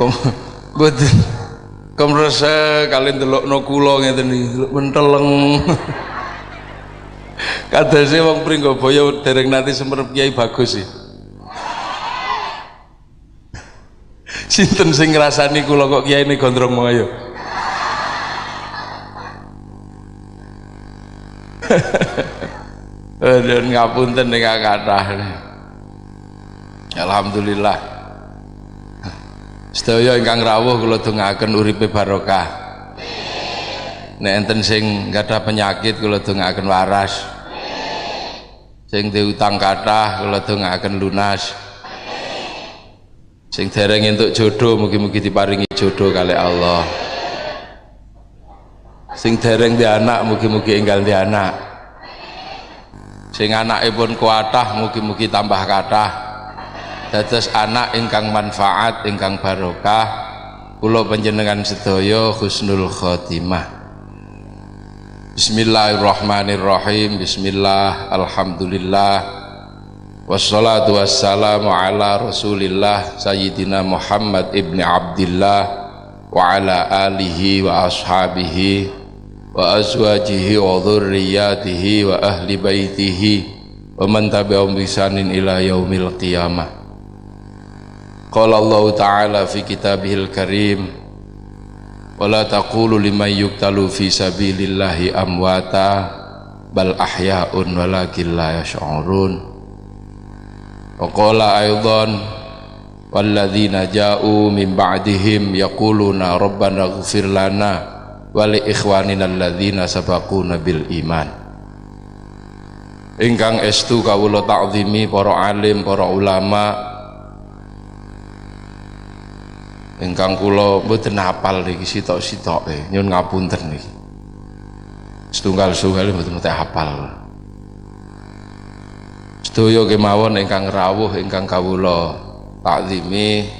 kom mboten komrese kalian delokno kula ngeten iki menteleng kadase wong Pringgabaya dereng nanti semerep Kiai bagus sih sinten sing ngrasani kula kok Kiai ini gondrong Dan ngapunten ning kathah. Alhamdulillah. Sedaya ingkang rawuh kula dongaken uripe barokah. Nek enten sing gadah penyakit kula dongaken waras. Sing diutang kathah kula dongaken lunas. Sing dereng entuk jodoh mugi-mugi diparingi jodoh kali Allah. Sing dereng di anak mugi-mugi enggal di anak. Sing anakipun kuatah mugi-mugi tambah kathah. Dados anak ingkang manfaat ingkang barokah kula panjenengan sedaya husnul khotimah. Bismillahirrahmanirrahim. Bismillah, alhamdulillah. Wassalatu wassalamu ala Rasulillah Sayyidina Muhammad ibni Abdillah wa ala alihi wa ashabihi wa azwajihi wa dhurriyyatihi wa ahli baitihi wa man tabi'ahum bisanin ila yaumil qiyamah. Qala Allah Ta'ala fi kitabihil karim wa la taqulu liman yuktalu fi sabilillahi amwata bal ahya'un walakin la yash'urun. Wa qala aidan walladzina ja'u min ba'dihim yaquluna rabbana ighfir lana wa li ikhwanina alladzina sabaquna bil iman. Ingkang estu kawula ta'zimi para alim, para ulama, ingkang kula mboten hafal niki sitok-sitoke nyun ngapunten niki. Setunggal setunggal mboten mboten hafal sedaya kemawon ingkang rawuh ingkang kawula takzimi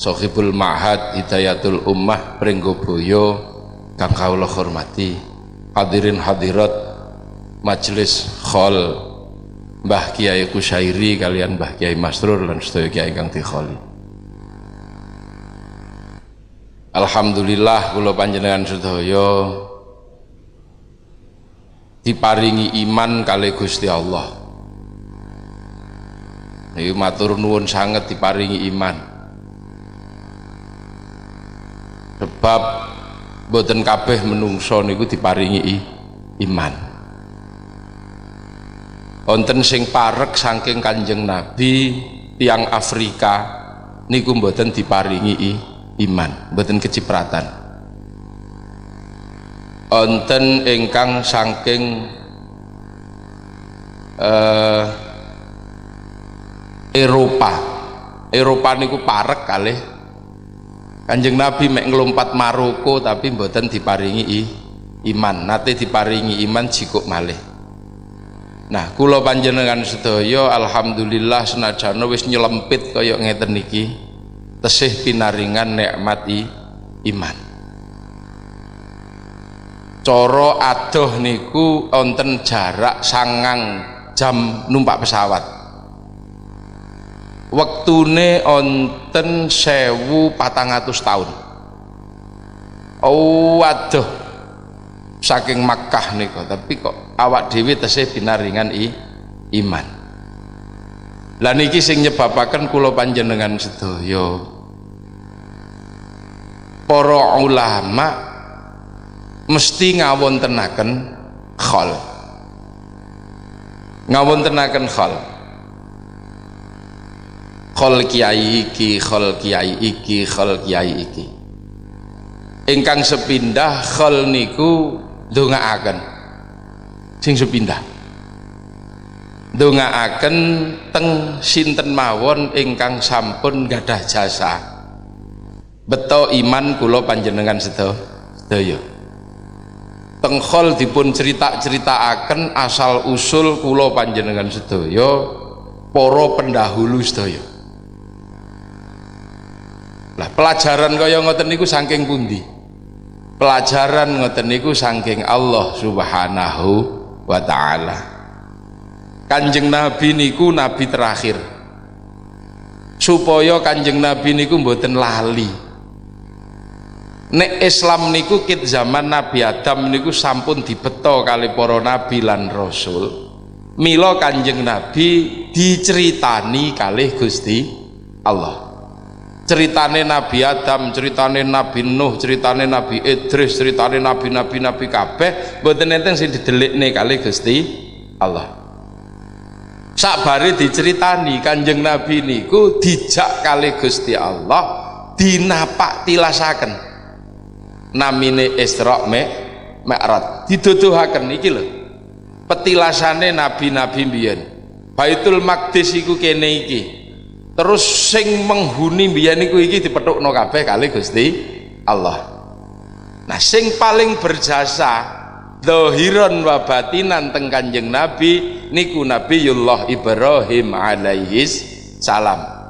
Sohibul Ma'had Hidayatul Ummah Pringgoboyo kang kawula hormati hadirin hadirat majelis khol Mbah Kiai Kusairi kalian Mbah Kiai Masrur lan sedaya kiai ingkang dikholi Alhamdulillah kula panjenengan sedaya diparingi iman kali Gusti Allah. Niki matur nuwun sanget diparingi iman. Sebab boten kabeh menungso niku diparingi iman. Wonten sing parek saking Kanjeng Nabi tiang Afrika niku boten diparingi iman iman mboten kecipratan. Onten ingkang saking uh, Eropa. Eropa niku parek kalih. Kanjeng Nabi mek ngelompat Maroko tapi mboten diparingi i, iman. Nate diparingi iman jikuk malih. Nah kula panjenengan sedaya alhamdulillah senajan wis nyelempit kaya ngeten niki tesih pinaringan nikmati iman. Coro adoh niku onten jarak sangang jam numpak pesawat. Wektune onten sewu patang atus tahun oh adoh. Saking Makkah niku tapi kok awak dewi tesih pinaringan i, iman lah niki sing nyebabaken kula panjenengan sedaya. Para ulama mesti ngawontenaken khol. Ngawontenaken khol. Khol kiai iki khol kiai iki khol kiai iki. Ingkang sepindah khol niku ndongaaken. Sing sepindah ndongaaken teng sinten mawon ingkang sampun gadah jasa. Beto iman kula panjenengan sedaya. Teng khol dipun cerita-ceritaaken asal usul kula panjenengan sedaya para pendahulu sedaya. Lah pelajaran kaya ngoten niku saking pundi? Pelajaran ngoten niku saking Allah Subhanahu wa taala kanjeng nabi niku nabi terakhir. Supaya kanjeng nabi niku mboten lali. Nek Islam niku kit zaman Nabi Adam niku sampun dibeto kali para nabi lan rasul. Mila Kanjeng Nabi diceritani kali Gusti Allah. Ceritane Nabi Adam, ceritane Nabi Nuh, ceritane Nabi Idris, ceritane nabi-nabi nabi kabeh mboten enten sing didelikne kali Gusti Allah. Sakbare diceritani Kanjeng Nabi niku dijak kali Gusti Allah dinapak tilasaken. Namine Isra me Mi'raj. Diduduhaken iki lho. Petilasane nabi-nabi mbiyen. Baitul Maqdis iku kene iki. Terus sing menghuni mbiyen iku iki dipethukno kabeh kali Gusti Allah. Nah sing paling berjasa dohiron wa batinan teng kanjeng Nabi niku Nabiullah Ibrahim alaihis salam.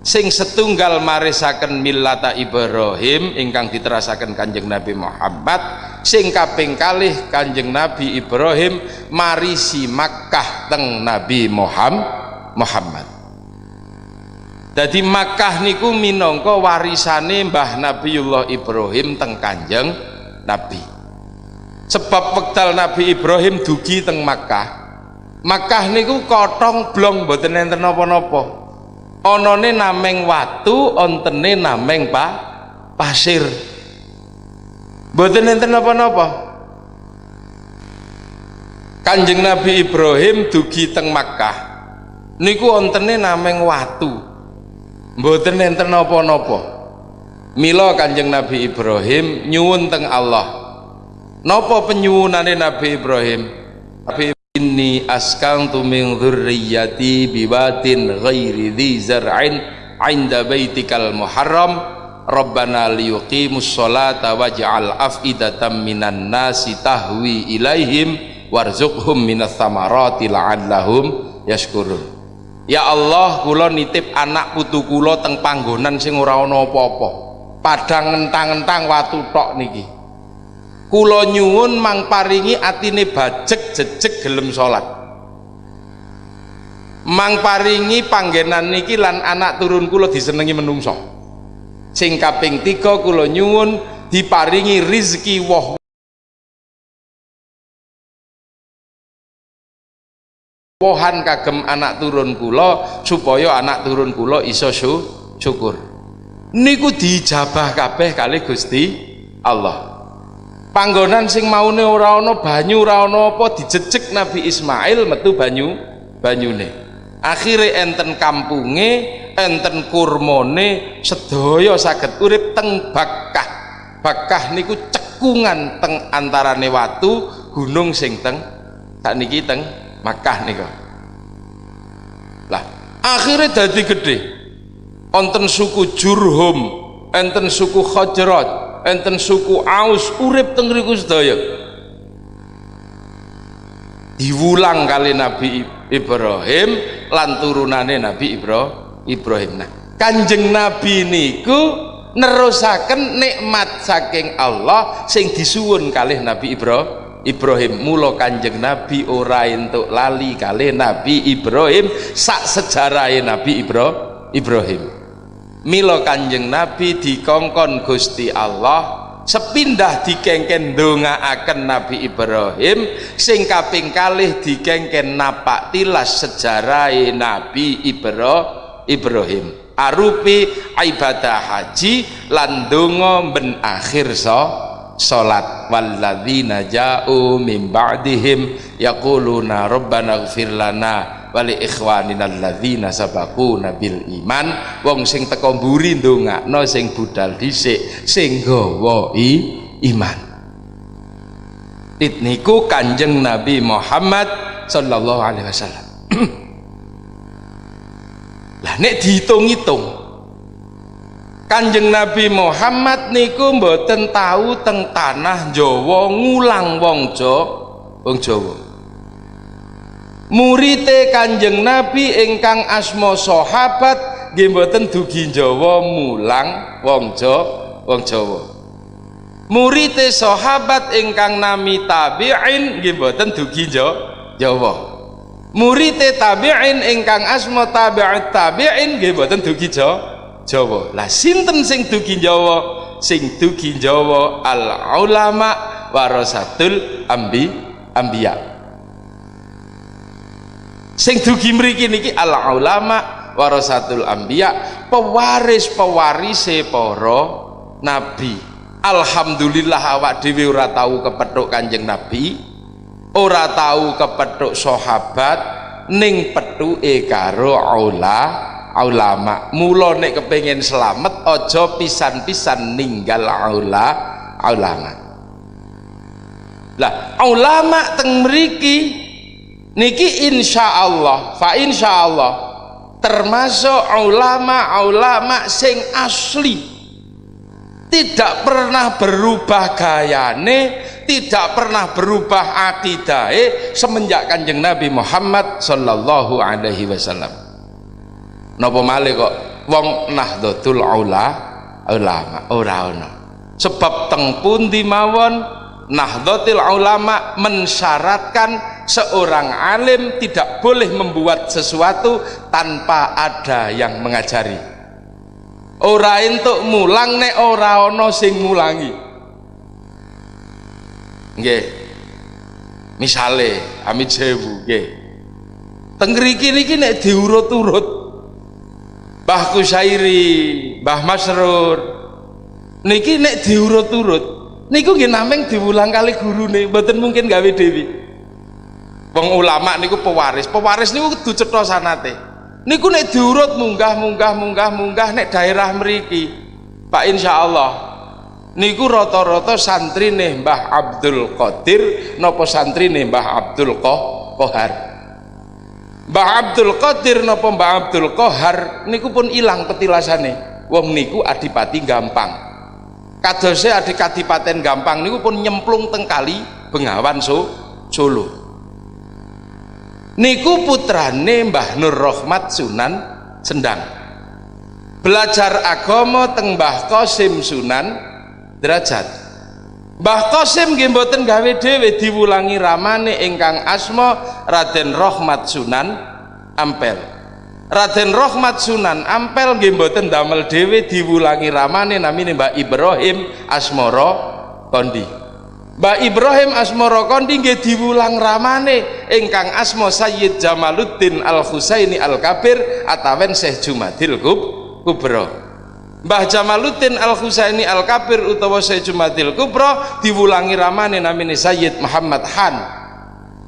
Sing setunggal marisaken millata Ibrahim ingkang diterasaken Kanjeng Nabi Muhammad sing kaping kalih Kanjeng Nabi Ibrahim marisi Makkah teng Nabi Muhammad. Jadi Makkah niku minangka warisane Mbah Nabiullah Ibrahim teng Kanjeng Nabi sebab wekdal Nabi Ibrahim dugi teng Makkah. Makkah niku kotong blong mboten enten napa-napa. Onone nameng watu ontene nameng pa pasir. Mboten enten napa-napa. Kanjeng Nabi Ibrahim dugi teng Makkah. Niku ontene nameng watu. Mboten enten napa-napa. Mila Kanjeng Nabi Ibrahim nyuwun teng Allah napa penyuwunane Nabi Ibrahim? Nabi inni askantu min dhurriyyati biwatin ghairi dhi zar'in 'inda baitikal muharram. Rabbana liyuqimus sholata waj'al af'idatan minan nasi tahwi ilaihim warzuqhum minas thamarati la'allahum yashkurun. Ya Allah kula nitip anak putu kula teng panggonan sing ora ana apa-apa. Padang entang-entang watu tok niki kula nyuwun mang paringi atine bajek jejeg gelem salat mang paringi panggenan niki lan anak turun kula disenengi menungso. Sing kaping tiga kula nyuwun diparingi rizki woh. Wohan kagem anak turun kula supaya anak turun kula iso syukur. Niku dijabah kabeh kali Gusti Allah panggonan sing maune ora ana banyu ora ana apa Nabi Ismail metu banyu banyune. Akhire enten kampunge enten kurmone sedaya saged urip teng Bakkah. Bakkah niku cekungan teng antarane watu gunung sing teng sakniki teng Makkah nika. Lah akhirnya dadi gede onten suku Jurhum enten suku Khajrat enten suku Aus urip teng riku sedaya diwulang kali Nabi Ibrahim lan turunane Nabi Ibrahim. Nah kanjeng Nabi niku nerusaken nikmat saking Allah sing disuwun kalih Nabi Ibrahim Ibrahim. Mula kanjeng Nabi ora entuk lali kalih Nabi Ibrahim sak sejarahe Nabi Ibrahim Milo kanjeng Nabi dikongkon Gusti Allah sepindah dikengken akan Nabi Ibrahim sing kaping kalih dikengken napak tilas sejarah Nabi Ibrahim. Arupi ibadah haji lan donga ben akhir so salat. Walladzina ja'u min ba'dihim yaquluna rabbana ighfir lana wali ikhwanina alladzina sabaquna bil iman. Wong sing teko mburi ndongakno sing budal dhisik sing gawa iman. Niku kanjeng Nabi Muhammad sallallahu alaihi wasallam. Lah nek dihitung-hitung Kanjeng Nabi Muhammad niku mboten tahu teng tanah Jawa ngulang wong Jawa wong Jawa. Murite kanjeng Nabi ingkang asmo sahabat nggih mboten dugi Jawa mulang wong Jawa wong Jawa. Murite sahabat ingkang nami tabi'in nggih mboten dugi Jawa. Murite tabi'in ingkang asmo tabi'at tabi'in nggih mboten dugi Jawa lah sinten sing dugi Jawa? Sing dugi Jawa al ulama warasatul ambi ambiya. Sing dugi mriki niki al ulama warasatul ambiya pewaris pewarise para nabi. Alhamdulillah awak dhewe ora tahu kepethuk kanjeng nabi ora tahu kepethuk sahabat ning pethuke karo ulama ulama mula nek kepengen selamat ojo pisan-pisan ninggal aula ulama lah ulama teng mriki niki insyaallah fa insyaallah termasuk ulama-ulama sing asli. Tidak pernah berubah gayane tidak pernah berubah akidah semenjak kanjeng Nabi Muhammad sallallahu alaihi wasallam napa malih kok wong nahdlatul ula? Ulama ora ana sebab teng pundi mawon nahdlatul ulama mensyaratkan seorang alim tidak boleh membuat sesuatu tanpa ada yang mengajari. Ora entuk mulang nek ora ana sing mulangi. Nggih. Misale amit sewu nggih. Teng ngriki niki nek diurut-urut Mbah Kusairi, Mbah Masrur. Niki nek diurut-urut, niku nggih nameng diulang kali gurune, mboten mungkin gawe dewi. Wong ulama niku pewaris, pewaris niku kudu cetha sanate. Niku nek diurut munggah munggah munggah munggah nek daerah mriki. Pak insyaallah niku rata-rata nih Mbah Abdul Qadir napa nih Mbah Abdul Kohar Mbah Abdul Qadir napa Mbah Abdul Qahar niku pun ilang petilasane. Wong niku adipati gampang. Kadose adik kadipaten gampang niku pun nyemplung teng kali Bengawan so, Solo. Niku putrane Mbah Nur Rahmat Sunan Sendang. Belajar agama teng Mbah Sunan derajat Mbah Qasim nggih mboten gawe dhewe diwulangi ramane ingkang asma Raden Rahmat Sunan Ampel. Raden Rahmat Sunan Ampel nggih mboten damel dhewe diwulangi ramane namine Mbah Ibrahim Asmara Kondi. Mbah Ibrahim Asmara Kondi nggih diwulang ramane ingkang asma Sayyid Jamaluddin Al Husaini Al Kabir atawen Syekh Jumadil Kubra. Mbah Jamaluddin Al Husaini Al Kabir utawa Syekh Jumadil Kubra diwulangi ramane namine Sayyid Muhammad Han.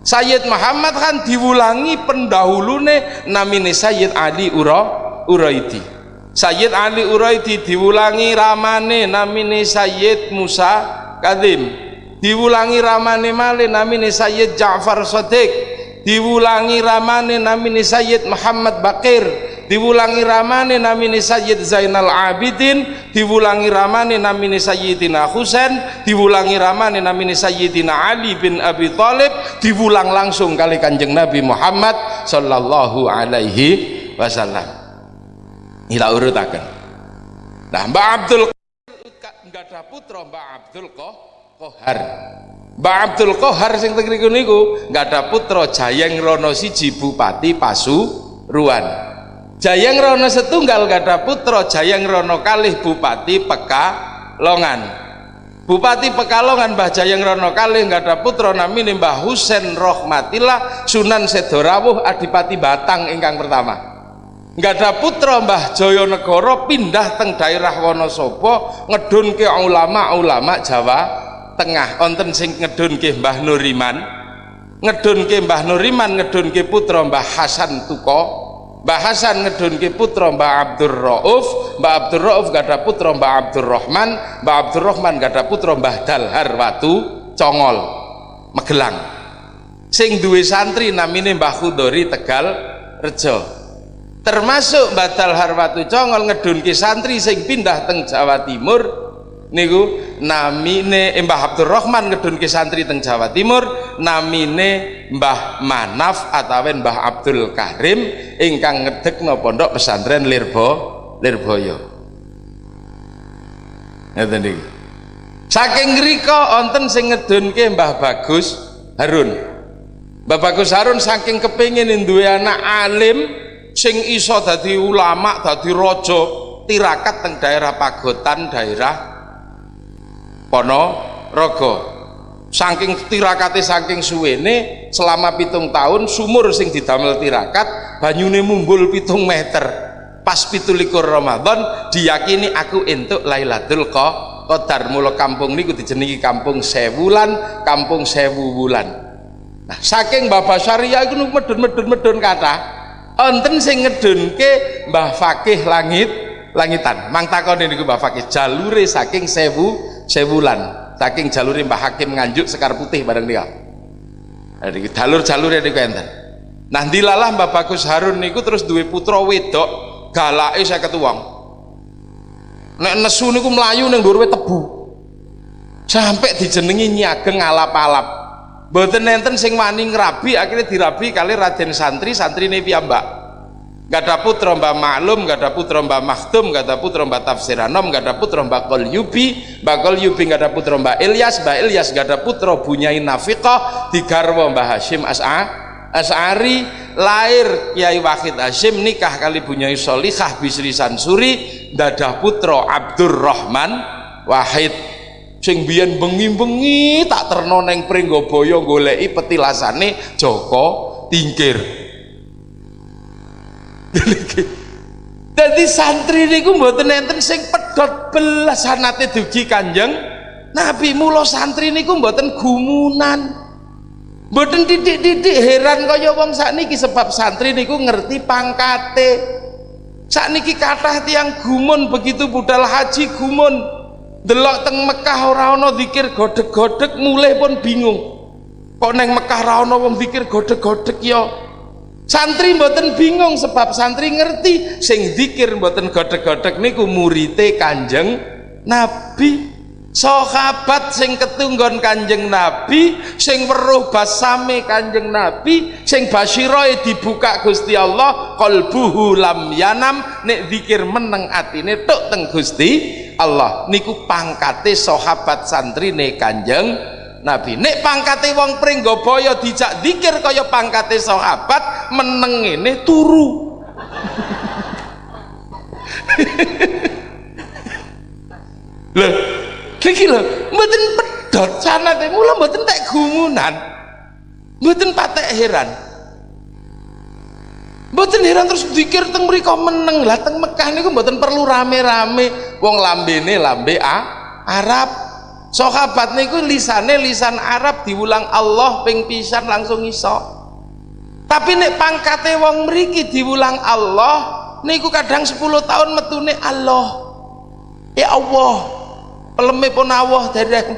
Sayyid Muhammad Han diwulangi pendahulune namine Sayyid Ali Ura Uraidi. Sayyid Ali Uraidi diwulangi ramane namine Sayyid Musa Kadim. Diwulangi ramane male namine Sayyid Ja'far Shadiq. Diwulangi ramane namine Sayyid Muhammad Bakir diwulangi ramane namine Sayyid Zainal Abidin diwulangi ramane namine Sayyidina Husain diwulangi ramane namine Sayyidina Ali bin Abi Thalib diwulang langsung kali kanjeng Nabi Muhammad sallallahu alaihi wasallam. Ila urutaken. Nah Mbak Abdul enggak ada putra Mbak Abdul Kohar. Mbak Abdul Kohar sing teng niku enggak ada putra Jayeng Rono siji Bupati Pasuruan Jayang Rono setunggal gada putra Jayang Rono kalih Bupati Pekalongan. Bupati Pekalongan Mbah Jayang Rono kalih gada putra namine Mbah Husen Rohmatillah Sunan Sedorawuh Adipati Batang ingkang pertama. Gada putra Mbah Joyonegoro pindah teng daerah Wonosobo ngedunke ulama-ulama Jawa Tengah. Onten sing ngedunke Mbah Nuriman ngedunke Mbah Nuriman ngedunke putra Mbah Hasan Tuko Mbah Hasan ngedunke putra Mbah Abdur Rauf Mbah Abdur Rauf gada putra Mbah Abdur Rahman Mbah Abdur Rahman gada putra Mbah Dalhar Watu Congol Magelang. Sing duwe santri namine Mbah Khudori Tegal Rejo. Termasuk Mbah Dalhar Watu Congol ngedunke santri sing pindah teng Jawa Timur niku namine Mbah Abdurrahman ngedunke santri teng Jawa Timur namine Mbah Manaf atawen Mbah Abdul Karim ingkang ngedekno pondok pesantren Lirbo Lirboyo. Ngeten niki? Saking ngrika wonten sing ngedunke Mbah Bagus Harun. Mbah Bagus Harun saking kepingin duwe anak alim sing iso dadi ulama dadi raja tirakat teng daerah Pagotan daerah pono rogo saking tirakate saking suwene selama pitung tahun sumur sing didamel tirakat banyune mumbul pitung meter. Pas pitulikur Ramadan diyakini aku entuk Lailatul Qadar. Mula kampung niku dijenengi kampung sewulan kampung sewu bulan nah saking Bapak Syariah iku medun-medun medun kata enten sing ngedunke Mbah Fakih langit langitan. Mang takon niku Mbah Fakih jalure saking sewu sewulan saking jalure Mbah Hakim nganjuk sekar putih bareng dia. Jalur-jalur niku enten. Nah dilalah Mbah Bagus Harun niku terus duwe putra wedok galake saya ketuang. Nek nesu niku melayu ning dhuwur tebu. Sampai dijenengi nyageng alap-alap mboten enten sing wani ngrabi akhirnya dirabi kali Raden Santri santri santrine piyambak gak ada putra mbak maklum gak ada putra mbak maktum gak ada putra mbak tafsir anom gak ada putra mbak kol yubi mbak kol yubi gak ada putra mbak Ilyas mbak Ilyas gak ada putra bunyai nafiqah digarwa mbak Hashim As'a As'ari. Lahir Kiai Wahid Hashim nikah kali bunyai Solihah Bisri Sansuri ada putra Abdurrahman Wahid. Sing biyen bengi-bengi tak terno neng Pringgobaya goleki petilasane Joko Tingkir jadi santri niku mboten enten sing pedhot belas sanate dugi Kanjeng Nabi. Mula santri niku mboten gumunan. Mboten titik-titik heran kaya wong sakniki sebab santri niku ngerti pangkate. Sakniki kathah tiang gumun begitu budal haji gumun. Delok teng Mekah ora ana zikir godheg-godheg mulai pun bingung. Kok neng Mekah ora ana wong zikir godheg-godheg ya santri mboten bingung sebab santri ngerti sing zikir mboten godhek-godhek niku murite Kanjeng Nabi. Sahabat sing ketunggon Kanjeng Nabi sing weruh basame Kanjeng Nabi sing basyiroe dibuka Gusti Allah qalbuhu lam yanam nek zikir meneng atine tok teng Gusti Allah. Niku pangkate sahabat santrine Kanjeng Nabi nek pangkate wong Pringgabaya dijak dikir kaya pangkate sahabat meneng ini turu. Lho iki lho mboten pedhot sanate mula mboten tek gumunan mboten patek heran. Mboten heran terus dikir teng mriku meneng. Lah teng Mekah niku mboten perlu rame-rame. Wong lambene lambe ah, Arab sahabat niku lisane lisan Arab diulang Allah ping pisan langsung iso. Tapi nek pangkate wong mriki diulang Allah niku kadang 10 tahun metune Allah. Ya Allah peleme pun Allah dereng.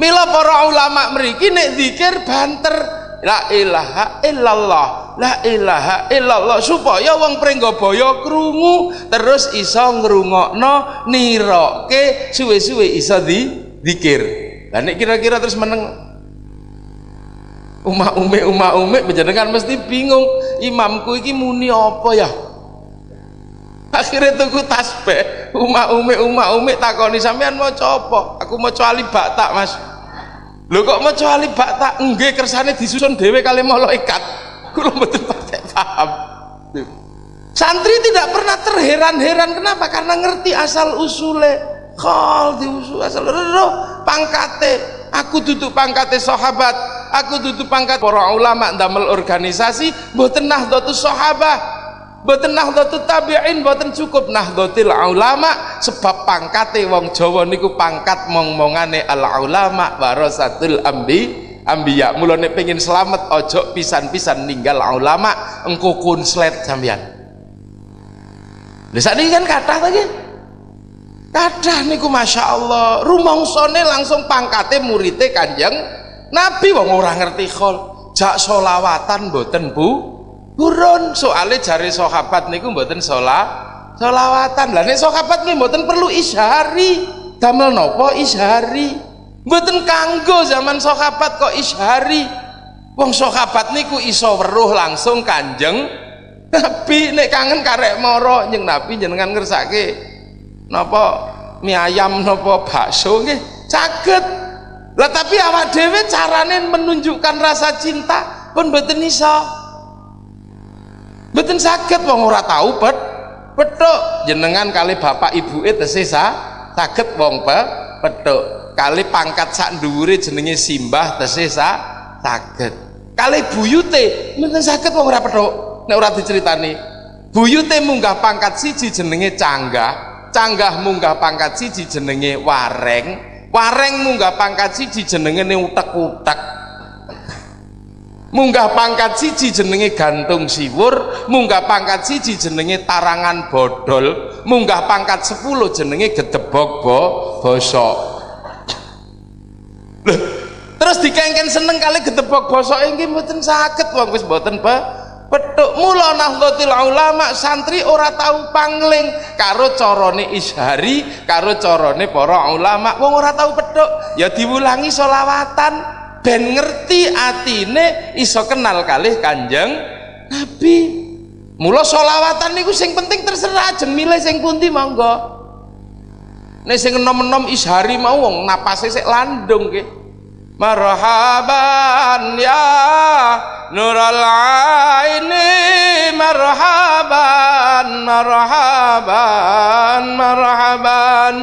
Mila para ulama mriki nek zikir banter la ilaha illallah. La ilaha illallah. Supaya wong Pringgabaya krungu terus iso ngrungokno niroke suwe-suwe iso di dikir. Lah kira-kira terus meneng umah ume umah ume menjenengan mesti bingung imamku iki muni apa ya? Akhirnya tuku tasbih umah ume umah ume takoni sampean mau apa? Aku mau alif tak mas lho kok maca alif bak tak nggih kersane disusun dhewe kali malaikat kula mboten patek paham? Santri tidak pernah terheran-heran. Kenapa? Karena ngerti asal usule. Khol diusul asal roh pangkate. Aku duduk pangkate sahabat. Aku duduk pangkat para ulama damel organisasi mboten nahdlatus sahabah Boten nahdlatul tabi'in boten cukup nahdlatul ulama sebab pangkate wong Jawa niku pangkat mong-mongane al ulama warasatul ambi ambiya. Mulane pengen selamat ojo pisan-pisan ninggal ulama engko kunslet sampean lha sakniki kan kathah lagi kathah niku Masya Allah. Rumongsone langsung pangkate murite kanjeng Nabi. Wong ora ngerti khol. Jak solawatan boten bu Burun soalnya jari sahabat niku mboten sholat sholawatan. Lah nek sahabat nggih mboten perlu isyari damel nopo isyari mboten kanggo zaman sahabat kok isyari wong sahabat niku iso weruh langsung kanjeng Nabi. Nek kangen karek moro nyeng Nabi jenengan ngersake napa mie ayam napa bakso nggih. Caget lah tapi awak dhewe carane menunjukkan rasa cinta pun mboten iso Betul sakit wong ora tahu pet petok jenengan kali bapak ibu itu sisa saged wong pe petuk kali pangkat sak dhuwure jenenge simbah tesih sak saged. Kali buyute mboten saged wong ora petuk nek ora diceritani. Buyute munggah pangkat siji jenenge canggah canggah munggah pangkat siji jenenge wareng wareng munggah pangkat siji jenenge utek-utek munggah pangkat siji jenenge gantung siwur munggah pangkat siji jenenge tarangan bodol munggah pangkat sepuluh jenenge gedebok bo bosok. Terus dikengken seneng kali gedebok bosok ini mboten sakit wong wis mboten pe petuk mula nahdlatul ulama santri ora tahu pangling karo carane ishari karo carane para ulama. Wong ora tahu petuk ya diwulangi solawatan ben ngerti atine iso kenal kalih kanjeng Nabi. Mula solawatan niku sing penting terserah jeng milih sing pundi monggo. Nek sing enom-enom ishari mau wong napase sik landung ke marhaban ya nural aini marhaban marhaban marhaban.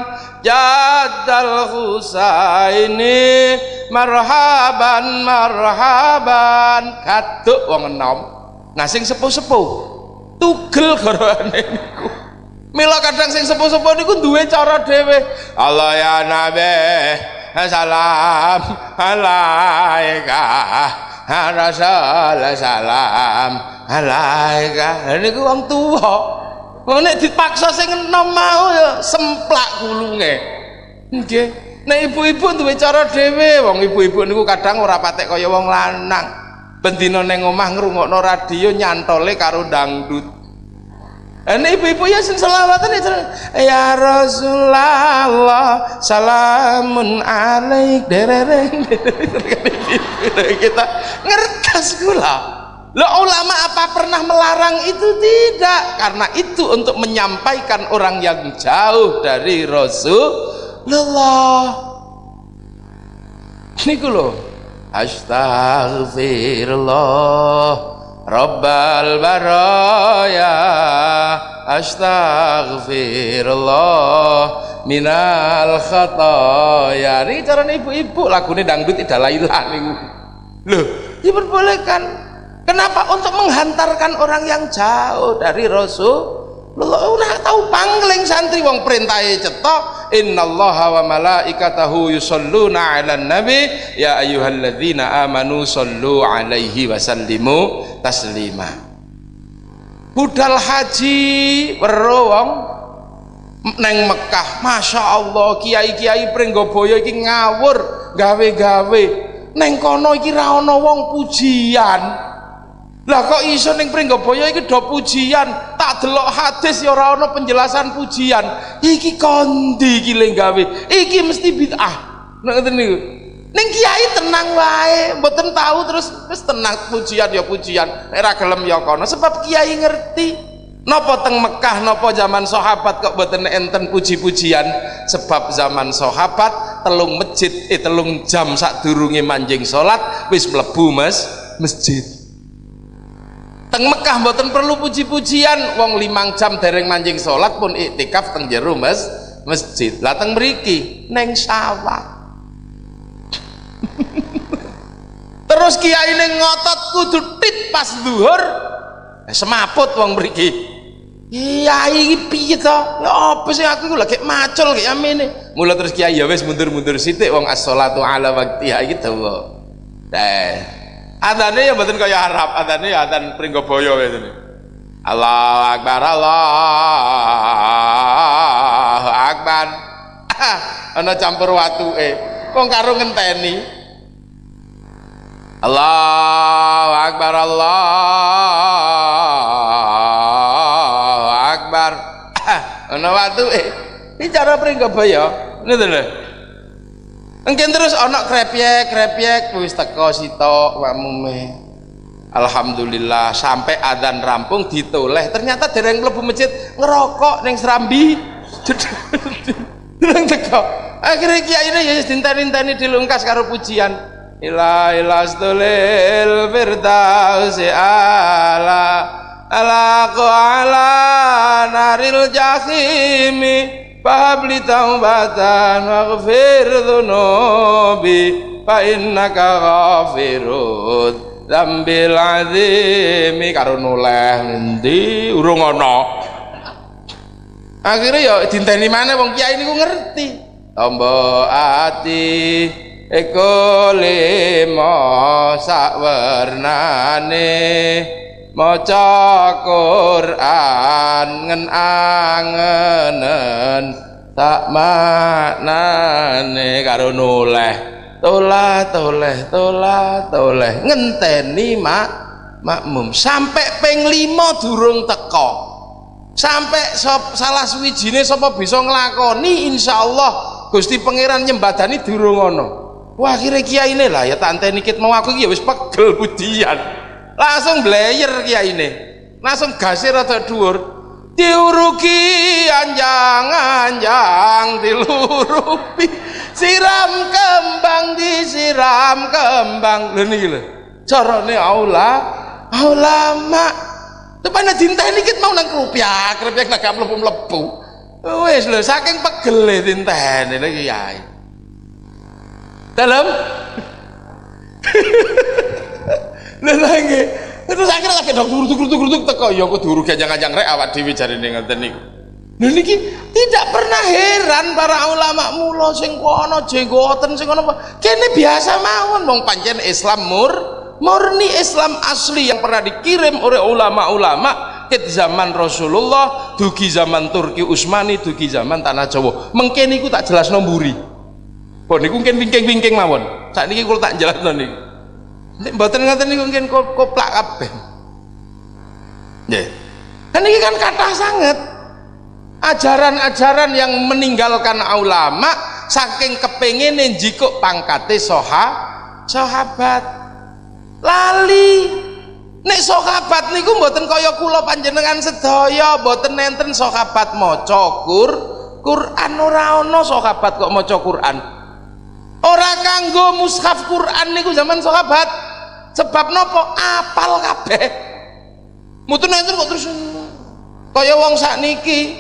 Jaddal husaini marhaban marhaban. Kaduk wong enom nah sing sepuh-sepuh. Tugel garane niku. Mila kadang sing sepuh-sepuh niku duwe cara dhewe. Allah ya nabi salam alaika Rasul salam alaika niku wong tuwa wong nek dipaksa sing enom mau ya semplak gulunge nggih Nek ibu-ibu duwe cara dhewe, wong ibu-ibu niku kadang ora patek kaya wong lanang. Bendina ning omah ngrungokno radio nyantole karo dangdut. Nek ibu-ibu ya selawatan ya, ya Rasulullah salamun alaik derereng kita ngertas gula. Lo ulama apa pernah melarang itu? Tidak. Karena itu untuk menyampaikan orang yang jauh dari Rasul Allah niku lho astaghfirullah rabbal baraya astaghfirullah minal khataya. Ini cara ibu-ibu lagunya dangdut tidak lailah niku loh diperbolehkan kenapa? Untuk menghantarkan orang yang jauh dari Rasul ora tahu pangling santri wong perintahe cetok innallaha wa malaikatahu yusholluna 'alan nabi. Ya ayyuhalladzina amanu shollu 'alaihi wa sallimu taslima. Budal haji weruh wong. Neng Mekah Masya Allah kiai-kiai Pringgoboyo iki ngawur gawe-gawe. Neng kono iki ra ana wong pujian lah kok iso ning Pringgabaya iki do pujian? Tak delok hadis ya ora ana penjelasan pujian. Iki kondi iki le gawe? Iki mesti bid'ah. Ngoten niku. Ning kiai tenang wae mboten tahu terus wis tenang pujian ya pujian. Nek ra gelem ya kono. Sebab kiai ngerti napa teng Mekah napa zaman sahabat kok mboten enten puji-pujian? Sebab zaman sahabat telung masjid eh telung jam sak durunge manjing salat wis mlebu mas masjid teng Mekah mboten perlu puji-pujian. Wong limang jam dereng manjing sholat pun iktikaf teng jero mes masjid. Lah teng mriki? Neng sawah terus kiai neng ngotot kudu tit pas zuhur. Eh, semaput wong mriki. Kiai iki piye to? Ya apa sih aku lagi macul kayak amene mula terus kiai ya wis mundur-mundur sithik wong as-shalatu ala waqtiha iki dawa. Dah adane ya mboten kaya Arab adane ya adan Pringgabaya wis Allahu Akbar Allahu Akbar. Ana campur watuke. Wong karo ngenteni. Allahu Akbar Allahu Akbar. Ana watuke. Iki cara Pringgabaya. Ngoten lho Mungkin terus anak krepyek krepyek wis teko sitok wamume. Alhamdulillah sampai adzan rampung ditoleh ternyata dereng mlebu masjid ngerokok ning serambi. Dereng teko. Akhirnya kiai ini ya dinteni-teni dilungkas karo pujian. Ila ila stulil firdausi ala ala ala naril jahimi fahabli taubatan waghfir dhunubi fa innaka ghafirud zambil azimi karo noleh endi urung ana akhirnya ya dinteni mana wong kiai niku ngerti. Tombo ati eko limo sakwernane maca Quran ngen angenen tak maknane karo noleh tolah toleh tolah toleh ngenteni mak. Makmum. Sampai peng lima durung teko sampai sop, salah suwijine sapa bisa nglakoni insyaallah. Gusti pangeran nyembadani durung ana. Wah kira kiai ini lah ya tak anteni kit mau aku ya wis pegel budian langsung blayer kiai ini langsung gasir atau dhuwur. Diuruki anjang-anjang dilurupi. Siram kembang disiram kembang. Lho niki lho carane aula ulama tepane dinteni kit mau nang krupiak krupiak nak mlebu-mlebu. Wis lho saking pegel dinteni lho kiai dalam lagi terus akhirnya lagi dok turu turu turu turu teko ya aku turu ganjang-ganjang rek awak dhewe jarine ngeten niku. Lha niki tidak pernah heran para ulama mula sing kono jenggoten sing kono kene biasa mawon wong pancen Islam mur murni Islam asli yang pernah dikirim oleh ulama-ulama ke zaman Rasulullah dugi zaman Turki Utsmani dugi zaman tanah Jawa. Mengke niku tak jelas nomburi pun niku mungkin wingking-wingking mawon. Saat ini kalau tak jelas niku Nek mboten ngoten niku mungkin koplak kabeh. Nggih. Kan ini kan kata sangat ajaran-ajaran yang meninggalkan ulama saking kepengin jikuk pangkate soha sahabat. Lali. Nek sahabat niku mboten kaya kula panjenengan sedaya mboten nenten sahabat maca Qur Quran. Ora ana sahabat kok maca Quran ora kanggo mushaf Quran niku zaman sahabat. Sebab nopo? Apal kabeh. Mboten enten kok terus. Kaya wong sakniki.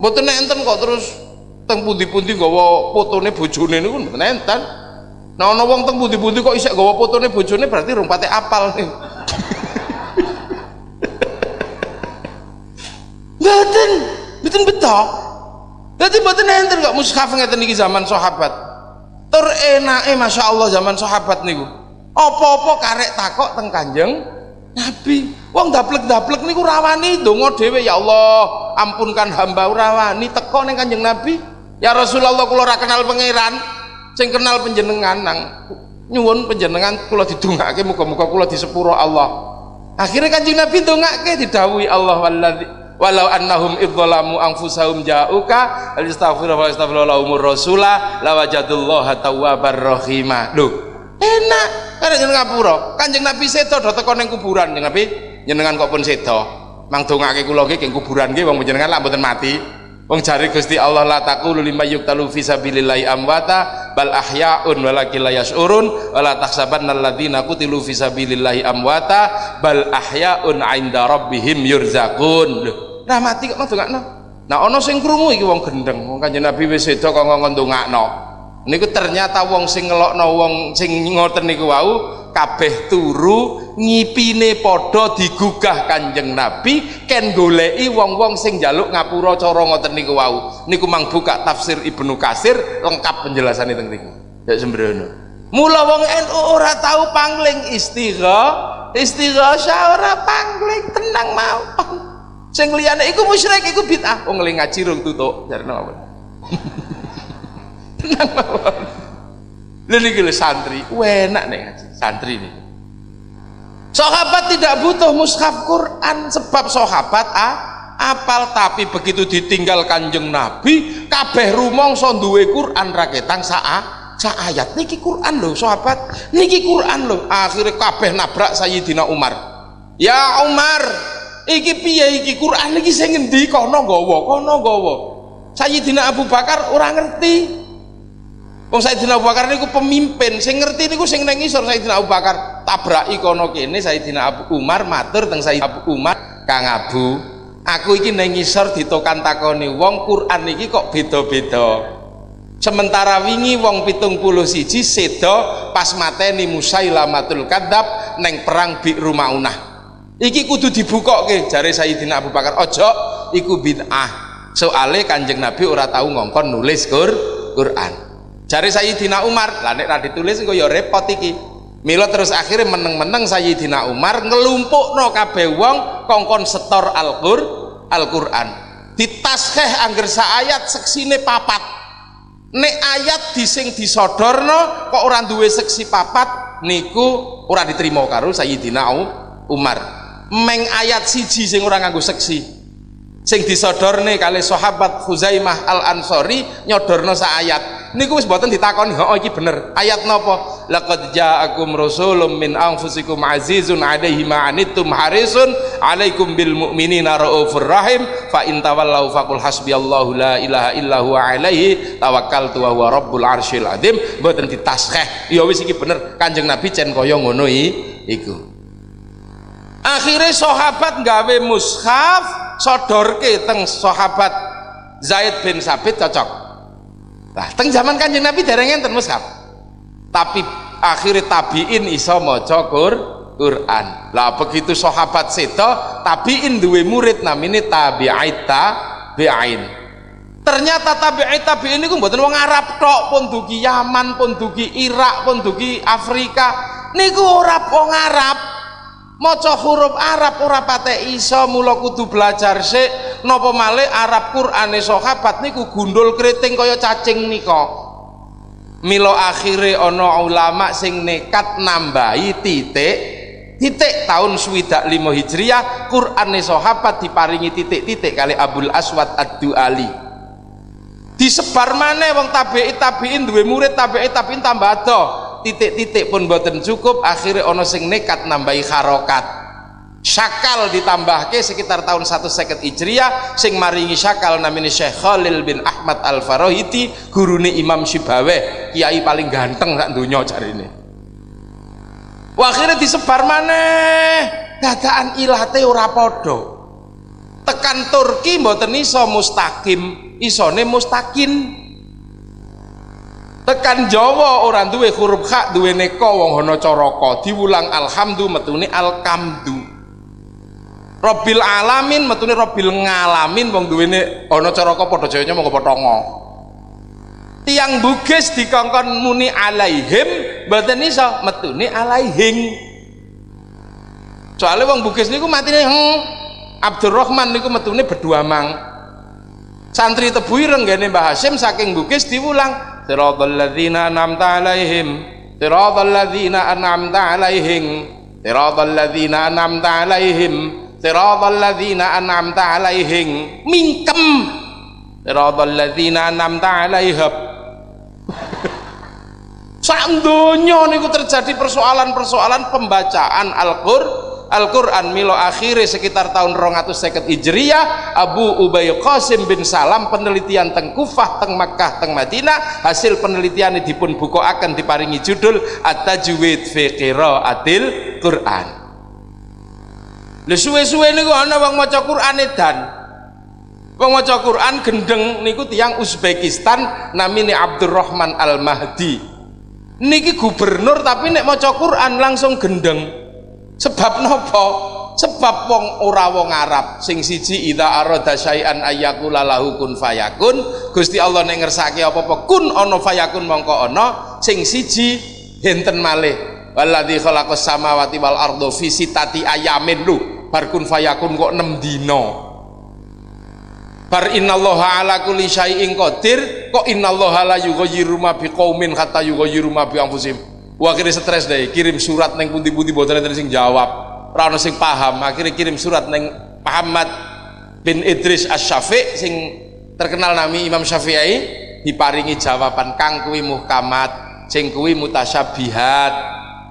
Mboten enten kok terus. Teng pundi-pundi gawa fotone bojone niku mboten enten. Nah ana wong teng pundi-pundi kok isek gawa fotone bojone berarti rumpate apal nih. Mboten. Mboten beto. Dadi mboten enten kok mushaf ngeten niki zaman sahabat. Tur enake masyaallah zaman sahabat niku apa-apa karek takok teng Kanjeng Nabi. Wong daplek-daplek niku rawani donga dhewe ya Allah, ampunkan hamba rawani teko ning Kanjeng Nabi. Ya Rasulullah kula ora kenal pangeran, sing kenal panjenengan nang nyuwun panjenengan kula didongake muga-muga kula disepuro Allah. Akhirnya Kanjeng Nabi dongake didhawuhi Allah walladzi walau annahum idzalamu anfusahum ja'uka alistaghfiru wa astaghfiru lahumur rasula lawajadullaha tawwabar rahima. Lho, enak. Karena jeneng ngapura kanjeng nabi sedo do teko ning kuburan jeneng nabi. Jenengan kok pun sedo. Mang dongake kula nggih kuburan nggih wong jenengan lak mboten mati. Wong jari Gusti Allah la taqulu lima yuktalu fi sabilillahi amwata bal ahyaun walakin la yashurun wala tahsabanna alladziina qutilu fi sabilillahi amwata bal ahyaun 'inda rabbihim yurzaqun. Nah mati kok ndongakno nah ana sing krungu iki wong gendeng. Wong kanjeng Nabi wis sedo kok ngomong ndongakno niku ternyata wong sing ngelokno wong sing ngoten niku wau kabeh turu ngipine padha digugah Kanjeng Nabi ken goleki wong-wong sing njaluk ngapura cara ngoten niku wau. Niku mang buka tafsir Ibnu Kasir lengkap penjelasan teng niku ya sembrono. Mula wong NU ora tahu pangling istigha istigha ora pangling tenang mau. Sing liyane iku musyrik iku bid'ah. Wong ngaji rung tutuk jarene tenang mawon lha niki santri. Enak nih ngaji. Santri ini sahabat tidak butuh mushaf Quran sebab sahabat ah, apal. Tapi begitu ditinggal kanjeng Nabi kabeh rumangsa duwe Quran raketang saa sa ayat. Niki Quran loh sahabat. Niki Quran loh akhirnya kabeh nabrak Sayyidina Umar. Ya Umar iki piye iki Quran? Niki sing ngendi? Kono gawa kono gawa Sayyidina Abu Bakar orang ngerti Wong Sayyidina Abu Bakar niku pemimpin, sing ngerti niku sing nang ngisor Sayyidina Abu Bakar. Tabraki kono kene Sayyidina Abu Umar matur teng Sayyidina Abu Umar Kang Abu aku iki nang ngisor ditokan takoni wong Quran iki kok beda-beda. Sementara wingi wong pitung puluh siji sedo pas mateni Musailamatul Kadzab neng perang bi Rumaunah iki kudu dibuka ke jari Sayyidina Abu Bakar ojo iku bid'ah. Soale kanjeng Nabi ora tahu ngongkon nulis Qur Quran jari Sayyidina Umar. Lah nek ra ditulis kok ya repot iki. Milo terus akhirnya meneng-meneng Sayyidina Umar ngelumpuk no kabeh wong kongkon setor Al-Qur Al-Quran. Ditaskeh angger ayat seksine papat. Nek ayat dising disodorno kok orang duwe seksi papat niku ora diterima karo Sayyidina Umar. Meng ayat siji sing ora nganggo seksi. Sing disodorne kali sahabat Huzaimah Al Ansori nyodorno sa ayat niku wis mboten ditakoni. Oh iki bener. Ayat napa laqad ja'akum rasulun min anfusikum azizun 'alaihi ma anittum harisun 'alaikum bil mu'minina raufur rahim. Fa in tawallaw faqul hasbiyallahu la ilaha illa huwa 'alaihi tawakkaltu wa huwa rabbul arsyil azim mboten ditaskeh ya wis iki bener. Kanjeng nabi cen kaya ngono iku. Akhirnya sahabat gawe mushaf sodorke teng sahabat Zaid bin Sabit cocok Nah, teng zaman Kanjeng Nabi dereng enten mushaf. Tapi akhirnya tabiin iso maca Quran. Lah begitu sahabat sedo, tabiin duwe murid namine tabi'it tabi'in. Ternyata tabi'it tabi'in niku mboten wong Arab tok, pun dugi Yaman, pun dugi Irak, pun dugi Afrika. Niku ora wong Arab. Maca huruf Arab ora iso, mula kudu belajar sik. Napa malih Arab Qur'ane sahabat niku gundul keriting kaya cacing nika. Mila akhire ana ulama sing nekat nambahi titik titik tahun swidak lima hijriah Qur'ane sahabat diparingi titik-titik kali Abdul Aswad Ad-Duali. Disebar mana wong tabi'i tabi'in duwe murid tabi'i tabi'in tambah ada titik-titik pun boten cukup akhirnya ono sing nekat nambahi harokat. Syakal ditambah ke sekitar tahun satu seket Hijriah sing maringi syakal namanya Syekh Khalil bin Ahmad Al Farohiti gurune Imam Syibaweh. Kiai paling ganteng sak dunia cari ini akhirnya disebar mana dadaan ilate ora podo tekan Turki mboten iso mustaqim isone mustakin tekan Jawa orang duwe huruf hak duwe neko wong hono coroko diulang alhamdu metune alkamdu Robil alamin metune Robil ngalamin wong duwene ana caraka padha jayanya monggo potongo. Tiang bugis dikongkon muni alaihim mboten iso metune alaihing. Soale wong bugis niku matine hmm, Abdurrahman niku metune berdua mang. Santri tebu ireng Mbah Hasyim saking bugis diulang siratal ladzina an'amta alaihim. Siratal ladzina an'amta alaihim. Siratal ladzina an'amta alaihim. Siratal ladzina an'amta alaihim. Mingkem siratal ladzina an'amta alaihim. Sak donya niku terjadi persoalan-persoalan pembacaan Al-Qur'an Al-Quran milo akhirnya sekitar tahun 250 Hijriyah Abu Ubay Qasim bin Salam penelitian teng Kufah teng Makkah teng Madinah hasil penelitian dipun buku akan diparingi judul At-Tajwid fi Qiraatil Quran Lha suwe-suwe niku ana wong maca Quran edan. Wong maca Quran gendeng niku tiyang Uzbekistan namine Abdurrahman Al-Mahdi. Niki gubernur tapi nek maca Quran langsung gendeng. Sebab napa? Sebab wong ora wong Arab sing siji idza arada syai'an ayyakula lahu kun fayakun. Gusti Allah nek ngersake apa-apa kun ana fayakun mongko ana. Sing siji enten malih. Walladzi khalaqas samawati wal ardo fi sitati ayamin lu barkun fayakun kok 6 dino bar innallaha ala kulli syai'in qadir kok innallaha la yughayyiru ma biqaumin hatta yughayyiru ma bi wah akhirnya stres deh kirim surat neng pundi-pundi boten enten sing jawab. Ora ono sing paham akhirnya kirim surat neng Muhammad bin Idris Asy-Syafi' sing terkenal nami Imam Syafi'i diparingi jawaban kang kuwi muhkamat sing kuwi mutasyabihat.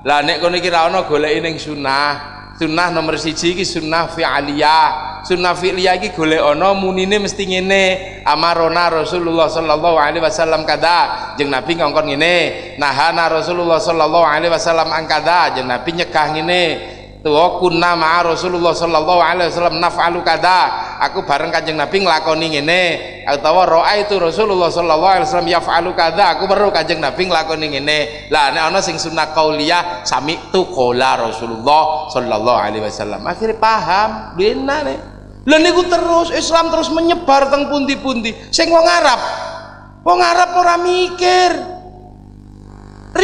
Lah nek kono iki ra ono goleki ning sunah sunnah nomor siji iki sunnah fi'aliyah. Sunnah fi'liyah iki golek ana munine mesti ngene. Amarona Rasulullah sallallahu alaihi wasallam kada? Jeung Nabi ngongkon ngene. Nahana Rasulullah sallallahu alaihi wasallam angkada jeung Nabi nyegah ngene tuwa kunna ma'a Rasulullah sallallahu alaihi wasallam naf'alu kada. Aku bareng Kanjeng Nabi nglakoni ngene. Utawa roa itu Rasulullah sallallahu alaihi wasallam yaf'alu kada. Aku perlu Kanjeng Nabi nglakoni ngene. Lah nek ana sing sunnah qauliyah sami tu qala Rasulullah sallallahu alaihi wasallam. Akhirnya paham benar nih lha niku terus Islam terus menyebar teng pundi-pundi. Sing wong Arab wong Arab ora mikir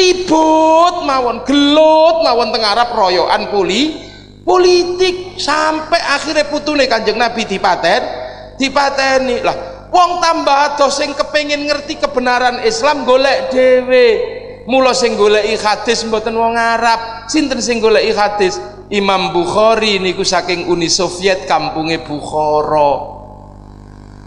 ribut mawon gelut mawon teng Arab royokan poli politik. Sampai akhirnya putune kanjeng Nabi dipaten dipateni. Lah wong tambah adoh sing kepengin ngerti kebenaran Islam golek dhewe. Mula sing goleki hadis mboten wong Arab sinten sing goleki hadis? Imam Bukhari niku saking Uni Soviet kampunge Bukhara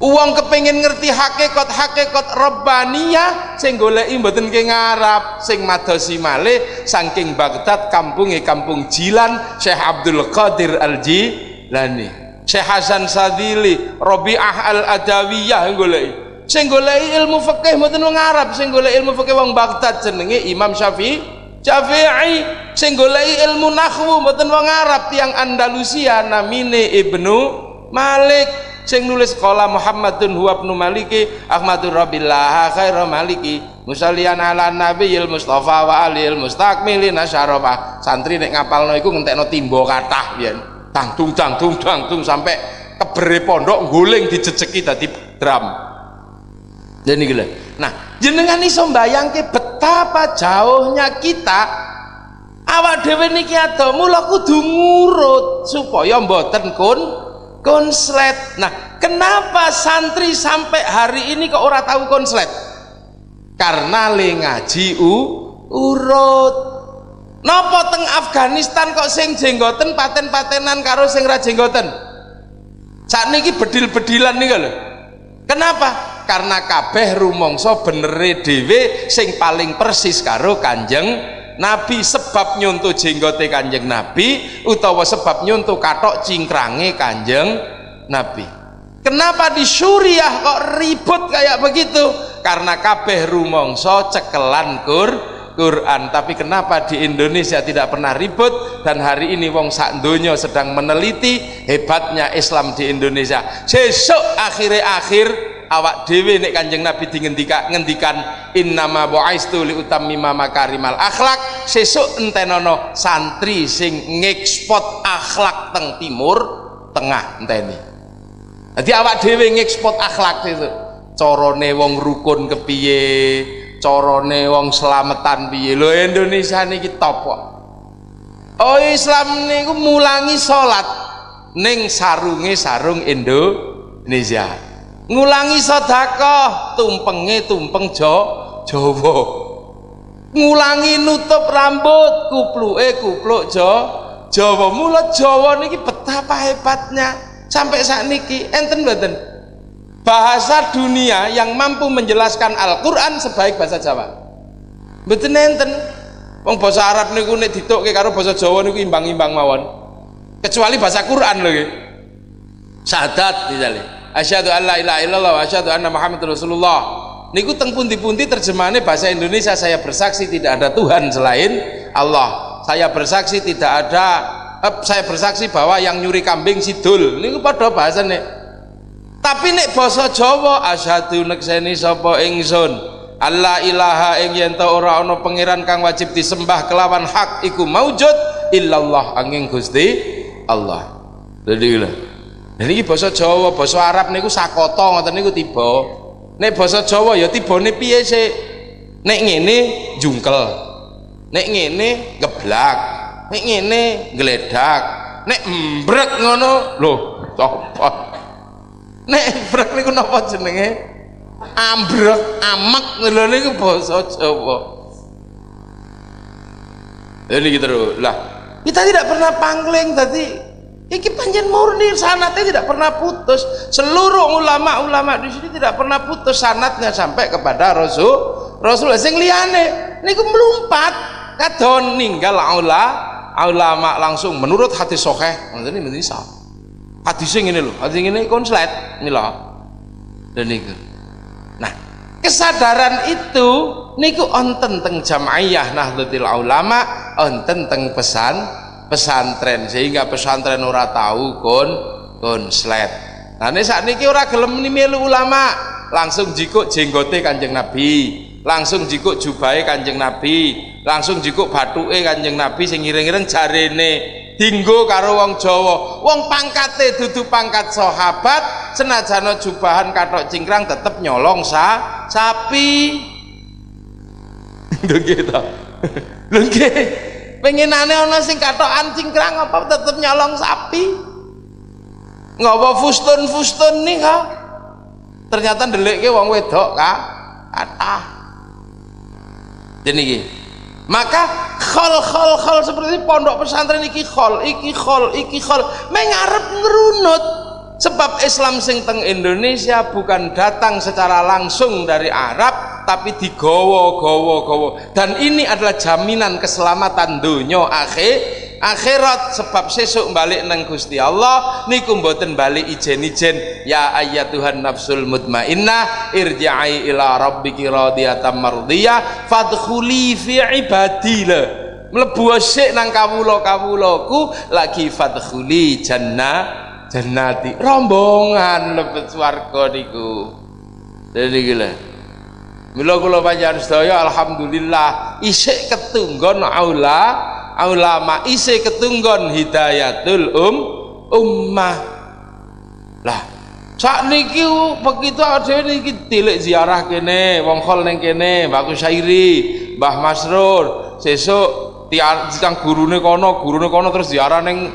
Uang kepengen ngerti hakikat hakikat Rabbaniyah sing goleki mboten ke ngarap sing madosi malih saking Baghdad kampunge kampung Jilan Syekh Abdul Qadir Al Jilani Syekh Hasan Sadili Rabi'ah Al Adawiyah goleki. Sing goleki ilmu fikih mboten wong Arab sing goleki ilmu fikih wong Baghdad jenenge Imam Syafi'i Syafi'i. Sing goleki ilmu nahwu mboten wong Arab tiang Andalusia namine Ibnu Malik sing nulis qala Muhammadun huwa ibnu Maliki Ahmadur Rabbillah khairu Maliki. Musallian ala nabiyil Mustafa wa alil mustakmilin syarafa santri nek ngapalno iku ngentekno timba kathah yen tangtung tangtung tangtung sampai kebere pondok guling dijejeki dadi drum. Dan ini gila nah jenengan iso mbayangke betapa jauhnya kita awak dhewe niki ado mula kudu ngurut supaya mboten kun konslet. Nah kenapa santri sampai hari ini kok ora tahu konslet? Karena le ngaji u urut. Nopo teng Afghanistan kok sing jenggoten paten-patenan karo sing ra jenggoten? Saat niki bedil-bedilan nih lho. Kenapa? Karena kabeh rumongso benere dhewe sing paling persis karo kanjeng Nabi sebab nyuntuh jenggote kanjeng Nabi utawa sebab nyuntuh katok cingkrange kanjeng Nabi. Kenapa di Suriah kok ribut kayak begitu? Karena kabeh rumongso cekelan kur Quran. Tapi kenapa di Indonesia tidak pernah ribut? Dan hari ini wong sak donya sedang meneliti hebatnya Islam di Indonesia. Sesuk akhir-akhir awak dewe nek kanjeng Nabi dingendika ngendikan innama bu'aistu li utammima makarimal akhlak. Sesuk entenono santri sing ngekspot akhlak teng timur tengah enteni. Jadi awak dewe ngekspot akhlak itu corone wong rukun kepiye? Corone wong selamatan piye? Lo Indonesia niki top kok. Oh Islam niku mulangi salat ning sarunge sarung Indonesia ngulangi sedekah tumpenge tumpeng jo Jawa. Ngulangi nutup rambut kupluke kupluk jo Jawa. Mula Jawa niki betapa hebatnya. Sampai saat niki enten mboten? Bahasa dunia yang mampu menjelaskan Al-Qur'an sebaik bahasa Jawa. Mboten enten? Wong bahasa Arab niku nek ditukke karo bahasa Jawa niku imbang-imbang mawon. Kecuali bahasa Quran lho sadat misalnya asyhadu an la ilaha illallah wa asyhadu anna muhammadar rasulullah. Niku teng pundi-pundi terjemahannya bahasa Indonesia saya bersaksi tidak ada Tuhan selain Allah. Saya bersaksi tidak ada eh, saya bersaksi bahwa yang nyuri kambing sidul. Niku padha bahasane. Tapi nek basa Jawa asyhadu nekseni sapa ingsun. Allah ilaha ing yen ora ana pangeran kang wajib disembah kelawan hak iku maujud illallah angin Gusti Allah. Jadi Nah niki basa Jawa, basa Arab niku sakoto ngoten niku tiba. Nek basa Jawa ya tibane piye sih? Nek ngene jungkel. Nek ngene geblak. Nek ngene gledak. Nek mbrek ngono lho, sapa? Nek mbrek niku napa jenenge? Ambrek, amek lho niku basa Jawa. Ini gitu lah. Kita tidak pernah pangling tadi Iki panjen murni sanatnya tidak pernah putus. Seluruh ulama-ulama di sini tidak pernah putus sanatnya sampai kepada Rasul. Rasul sing liyane niku melumpat. Kadon ninggal aula ulama langsung menurut hati sokeh ini sah hati sing ini loh hati ini konslet ini loh dan niku. Nah kesadaran itu niku onten teng jamaiyah nahdlatul ulama onten teng pesan pesantren sehingga pesantren ora tahu kon konslet nah ini saat ini ora gelem melu ulama. Langsung jikuk jenggote kanjeng nabi. Langsung jikuk jubai kanjeng nabi. Langsung jikuk batuke kanjeng nabi sing ngiring-ngiring jarene. Dinggo karo wong Jawa. Wong pangkate dudu pangkat sahabat senajana jubahan katok cingkrang tetep nyolong sa sapi. Lho gitu lho pengenane ana sing katokan cingkrang apa tetep nyolong sapi? Ngapa fustun-fustun nih kok ternyata ke wong wedok kata jadi maka khol khol khol seperti pondok pesantren iki khol iki khol iki khol. Mengarep ngerunut sebab Islam sing teng Indonesia bukan datang secara langsung dari Arab tapi digowo gowo gowo dan ini adalah jaminan keselamatan dunia akhir akhirat. Sebab sesuk balik nang Gusti Allah niku mboten balik ijen-ijen. Ya Tuhan nafsul mutmainnah irji'i ila rabbiki radiyatan mardiyah fadkhuli fi ibadila mlebu sik nang kawula-kawulaku lagi fadkhuli jannah jannati rombongan lebet swarga niku. Jadi gila Mila kula panjenengan sedaya alhamdulillah isik ketunggon aula ulama isi ketunggon hidayatul um ummah. Lah sak niki begitu ada niki tilik ziarah kene wong khol neng kene bagus syairi Mbah Masrur sesuk tiang gurune kono gurune kono terus ziarah neng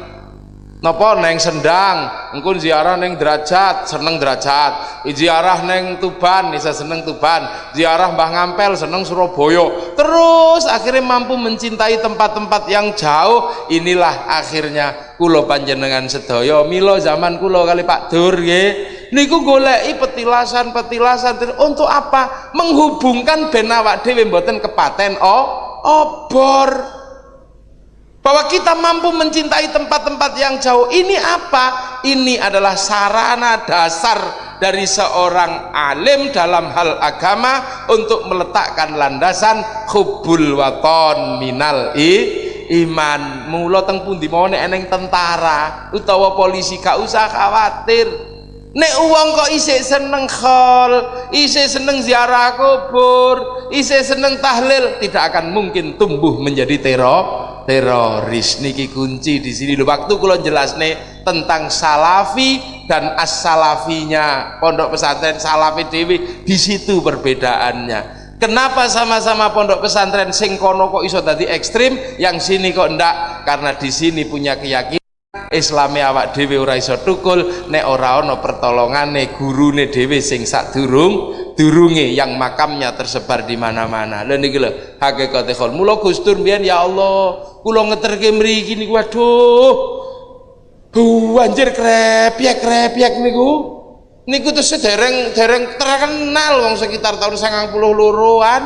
napa neng sendang? Engkau ziarah neng derajat seneng derajat. Ziarah neng tuban bisa seneng tuban. Ziarah mbah ngampel seneng surabaya. Terus akhirnya mampu mencintai tempat-tempat yang jauh. Inilah akhirnya kulo panjenengan sedoyo milo zaman kulo kali Pak Dur ye niku golei petilasan-petilasan. Untuk apa? Menghubungkan ben awak dhewe mboten kepaten oh obor bahwa kita mampu mencintai tempat-tempat yang jauh. Ini apa? ini adalah sarana dasar dari seorang alim dalam hal agama untuk meletakkan landasan hubul waton minal i iman. Mula teng pundi? Mau eneng tentara utawa polisi gak usah khawatir nek uang kok isih seneng khol isih seneng ziarah kubur isih seneng tahlil tidak akan mungkin tumbuh menjadi teror teroris. Niki kunci di sini. Waktu kula jelasne tentang salafi dan as-salafinya. Pondok pesantren salafi dewi di situ perbedaannya. Kenapa sama-sama pondok pesantren sing kono kok iso tadi ekstrim? Yang sini kok ndak karena di sini punya keyakinan Islami awak dhewe ora iso tukul nek ora ana pertolongane gurune dhewe sing sadurung durunge yang makamnya tersebar di mana-mana. Lha niki lho hakikate khol. Mula Gustur mbiyen ya Allah, kula ngeterke mriki niku waduh. Bu anjir krepiak niku. Niku terus dereng dereng terkenal wong sekitar tahun 92-an.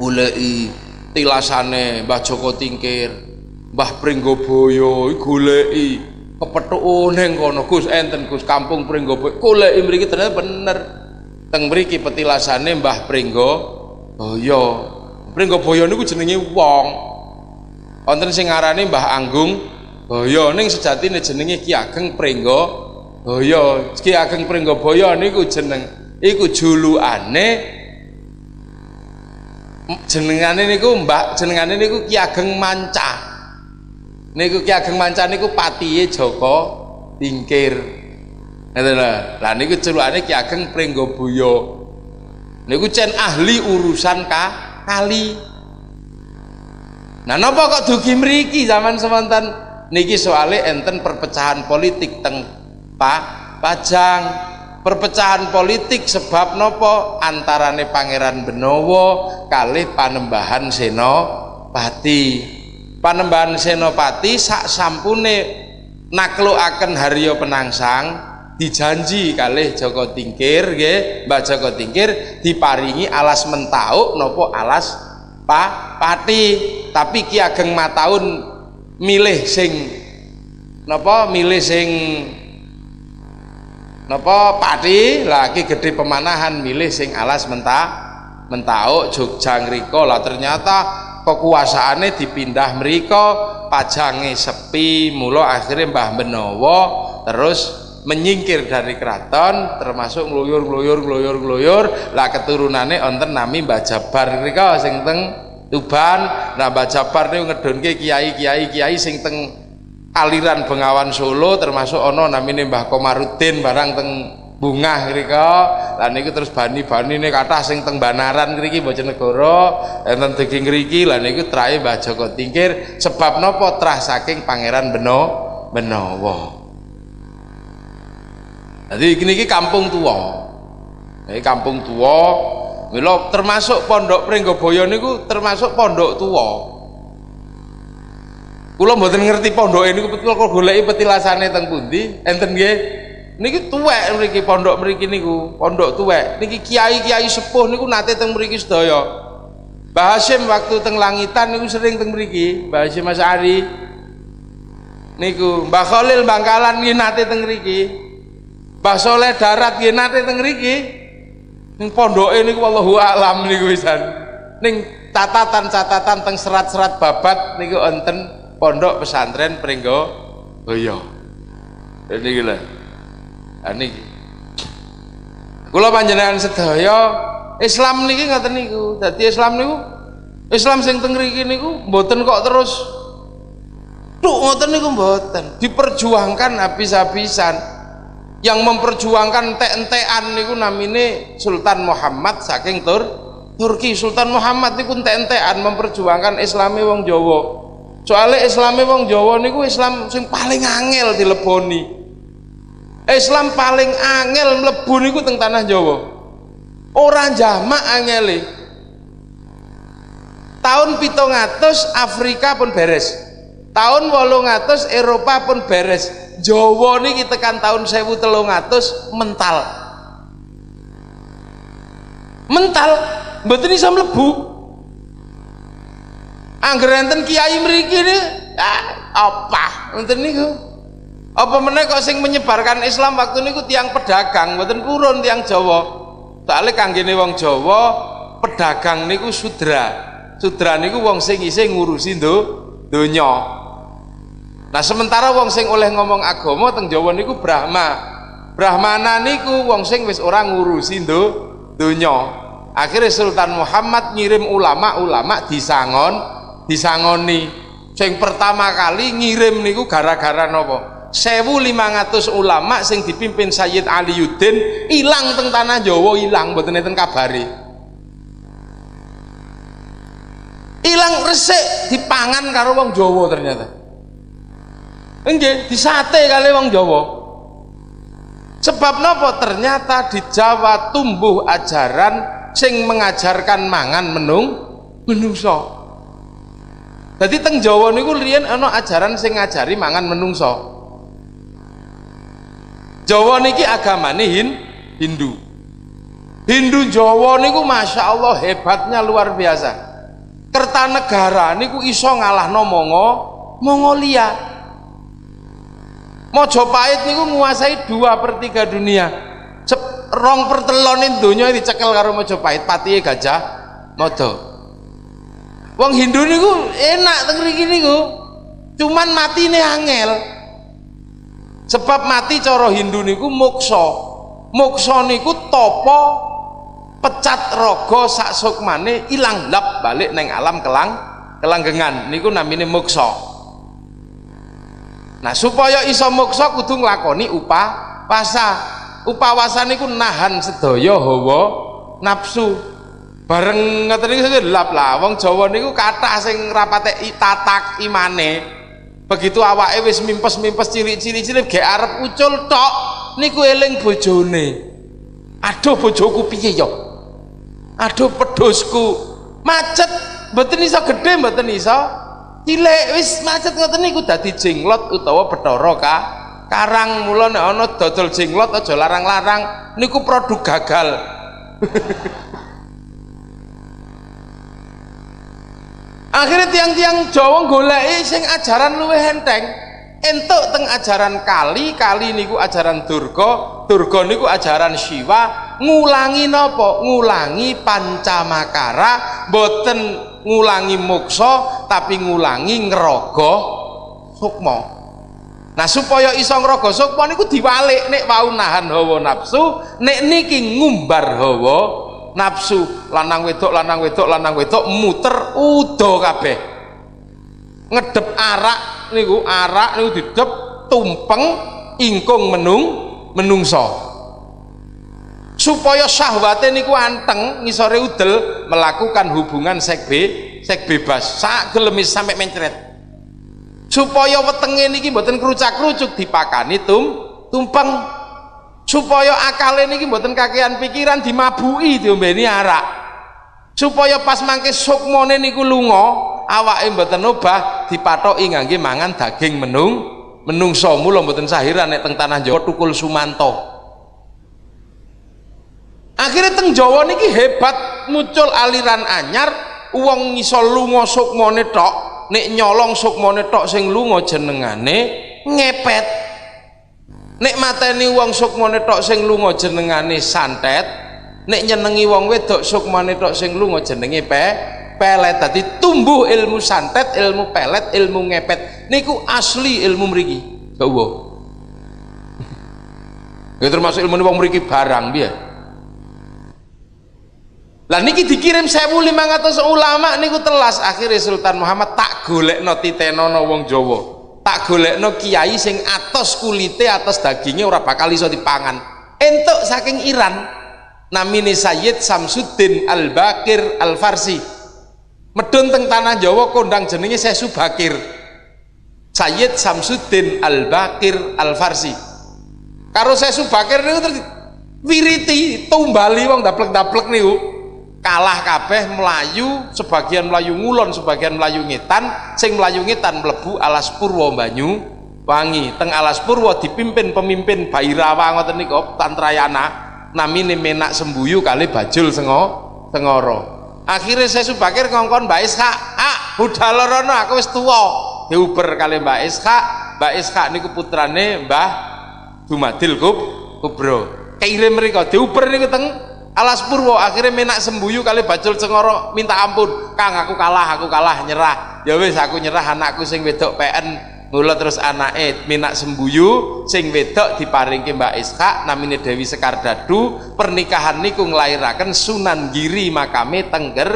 Ulei tilasane Mbah Joko Tingkir Mbah Pringgoboyo goleki. Kepethuk ning kono Gus enten Gus kampung Pringgoboyo. Goleki mriki ternyata bener. Teng mriki petilasane Mbah Pringgoboyo. Pringgoboyo niku jenenge wong. Wonten sing ngarani Mbah Anggung Boyo ning sejatine jenenge Ki Ageng Pringgoboyo. Ki Ageng Pringgoboyo niku jeneng iku julukane jenengane niku Mbah jenengane niku Ki Ageng Manca niku Ki Ageng Mancan niku patihe Joko Tingkir. Ngoten lho. Niku celukane Ki Ageng Pringgobuya niku cen ahli urusan ka kali. Nah napa kok dugi mriki zaman semantan? Niki soalnya enten perpecahan politik teng Pak Pajang. Perpecahan politik sebab nopo antarane Pangeran Benowo kali Panembahan Senopati panembahan senopati sak sampune akan Haryo Penangsang dijanji kali Joko Tingkir nggih Mbak Joko Tingkir diparingi alas mentauk nopo alas Pak Pati. Tapi Ki Ageng Mataun milih sing nopo milih sing nopo Pati. Lagi gede pemanahan milih sing alas mentah mentauk Jogja ngriko. Lah ternyata kekuasaannya dipindah mereka pajange sepi mula akhirnya Mbah Benowo terus menyingkir dari keraton termasuk ngluyur ngluyur ngluyur ngluyur. Lah keturunannya onten nami Mbah Jabar mrika sing teng Tuban. Nah Mbah Jabar niku ngedonke kiai-kiai kiai sing teng aliran Bengawan Solo termasuk ono namine Mbah Komarudin barang teng bunga mrika lan niku terus bani-bani ini kathah sing teng Banaran mriki Bojonegoro enten daging mriki lan niku trahe Mbah Joko Tingkir. Sebab napa trah saking Pangeran Beno Benowo? Jadi ini kampung tua ini kampung tua Milo termasuk pondok Pringgoboyo niku termasuk pondok tua kula mboten ngerti pondok ini betul kok goleki petilasane teng pundi? Enten nggih niki tuwek mriki pondok mriki niku pondok tuwek niki kiai-kiai sepuh niku nate teng mriki sedaya Mbah Hasyim waktu teng langitan niku sering teng mriki Mbah Hasyim Mas Ari niku Mbah Khalil Bangkalan nggih nate teng mriki Mbah Soleh darat nggih nate teng mriki. Ning pondoke niku wallahu alam niku wisan. Ning catatan-catatan teng serat-serat babat niku enten pondok pesantren Pringgo Boyo. Ini gila. Ini Kula panjenengan sedaya Islam niki ngoten niku. Dadi Islam niku Islam sing teng mriki niku mboten kok terus. Tuh ngoten niku mboten, diperjuangkan habis-habisan. Yang memperjuangkan ente-entean niku namine Sultan Muhammad saking Tur Turki. Sultan Muhammad niku ente-entean memperjuangkan Islami wong Jawa. Soalnya Islami wong Jawa niku Islam sing paling angel dileboni Islam paling angel mlebu niku teng tanah Jawa orang jamak angeli tahun pitung Afrika pun beres tahun wolung Eropa pun beres Jawa niki tekan tahun 1300 mental. Mental mboten iso mlebu. Angger enten kiai mriki ah, apa ngoten niku. Apa meneh kok sing menyebarkan Islam waktu niku tiang pedagang, mboten kurun tiang Jawa. Soale kanggene wong Jawa, pedagang niku sudra. Sudra niku wong sing isih ngurusi ndo donya. Nah sementara wong sing oleh ngomong agama teng Jawa niku Brahma. Brahmana niku wong sing wis ora ngurusi ndo donya. Akhirnya Sultan Muhammad ngirim ulama-ulama disangon, disangoni. Sing pertama kali ngirim niku gara-gara nopo? 1500 ulama sing dipimpin Sayyid Aliyuddin ilang teng tanah Jawa ilang mboten enten kabari. Ilang resik dipangan karo wong Jawa ternyata. Nggih, disate kali wong Jawa. Sebab nopo ternyata di Jawa tumbuh ajaran sing mengajarkan mangan menung menungso. Jadi teng Jawa niku riyen ana ajaran sing ngajari mangan menungso. Jawa niki agamane hin, Hindu. Hindu Jawa niku masya Allah hebatnya luar biasa. Kertanegara niku iso ngalah Mongo Mongolia Mojopahit niku menguasai dua per tiga dunia. Rong pertelonin dunia dicekel karo Mojopahit patihe gajah modo wong Hindu niku enak teng niku. Cuman mati nih angel sebab mati coro Hindu niku mukso mukso niku topo pecat rogo sak sukmane ilang lap balik neng alam kelang kelanggengan niku namine mukso Nah, supaya iso moksa kudu nglakoni upah wasa. Upawasa niku nahan sedaya hawa nafsu. Bareng ngoten niku lap lah wong Jawa niku kathah sing rapate tatak imane. Begitu awake wis mimpes-mimpes cilik-cilik gek arep ucul tok niku eling bojone. Aduh bojoku piye ya? Aduh pedosku. Macet mboten iso gedhe mboten iso cilik wis macet ngoten niku dadi jenglot utawa Bathara ka karang mula nek ana dodol jenglot aja larang-larang niku produk gagal akhirnya tiang-tiang Jawa goleki sing ajaran luwih enteng. Entuk teng ajaran kali kali niku ajaran Durga Durga niku ajaran Siwa. Ngulangi nopo? Ngulangi pancamakara. Boten ngulangi muksa tapi ngulangi ngerogoh sukma. Nah supaya iso ngraga sukma niku diwalik nek wau nahan hawa nafsu nek niki ngumbar hawa nafsu lanang wedok lanang wedok lanang wedok muter udo kabeh. Ngedep arak niku arak niku didep tumpeng ingkung menung menungso. Supaya syahwatnya niku anteng ngisore udel melakukan hubungan seks be seks bebas sak gelemis sampai mencret. Supaya wetenge niki mboten kerucak-kerucuk dipakani tum tumpeng supaya akale niki mboten kakean pikiran dimabui diombeni arak. Supaya pas mangke sukmone niku lunga awake mboten obah dipathoki ngangge mangan daging menung menungso mula mboten sahiran nek teng tanah Jawa tukul sumanto. Akhirnya teng Jawa niki hebat muncul aliran anyar uang ngisol lunga sukmane tok nek nyolong sukmane tok sing lunga jenengane ngepet nek mateni uang sukmane tok sing lunga jenengane santet nek nyenengi wong wedok sukmane tok sing lunga jenenge pe pelet. Tadi tumbuh ilmu santet ilmu pelet ilmu ngepet. Niku asli ilmu mriki. Coba ya termasuk ilmu wong mriki barang biar lah niki dikirim 1500 ulama niku telas. Akhirnya Sultan Muhammad tak golekno titenono wong Jawa tak golekno kiai sing atas kulite atas dagingnya ora bakal iso dipangan. Entuk saking Iran namine Sayyid Samsuddin Al-Bakir Al-Farsi. Medun teng tanah Jawa kondang jenenge Sesu Bakir Sayyid Samsuddin Al-Bakir Al-Farsi. Karo Sesu Bakir niku wiriti tumbali wong daplek-daplek niku kalah kabeh melayu sebagian melayu ngulon sebagian melayu ngetan sing melayu ngetan melebu alas purwo banyu wangi. Teng alas purwo dipimpin pemimpin Bairawa ngoten niku Tantrayana namine menak sembuyu kali bajul sengo sengoro. Akhirnya saya subakir ngongkon Mbak Isha ah budal rono aku wis tuwa. Diuber kali Mbak Isha Mbak Isha niku putrane Mbah Dumadil Kub Kubro. Kirim mereka diuber niku teng alas purwo akhirnya menak sembuyu kali bacul cengoro minta ampun. Kang aku kalah aku kalah nyerah. Ya wis aku nyerah anakku sing wedok PN mula terus anake minak sembuyu sing wedok diparingke Mbak Ishak namine Dewi Sekar Dadu pernikahan niku nglairaken Sunan Giri makame Tengger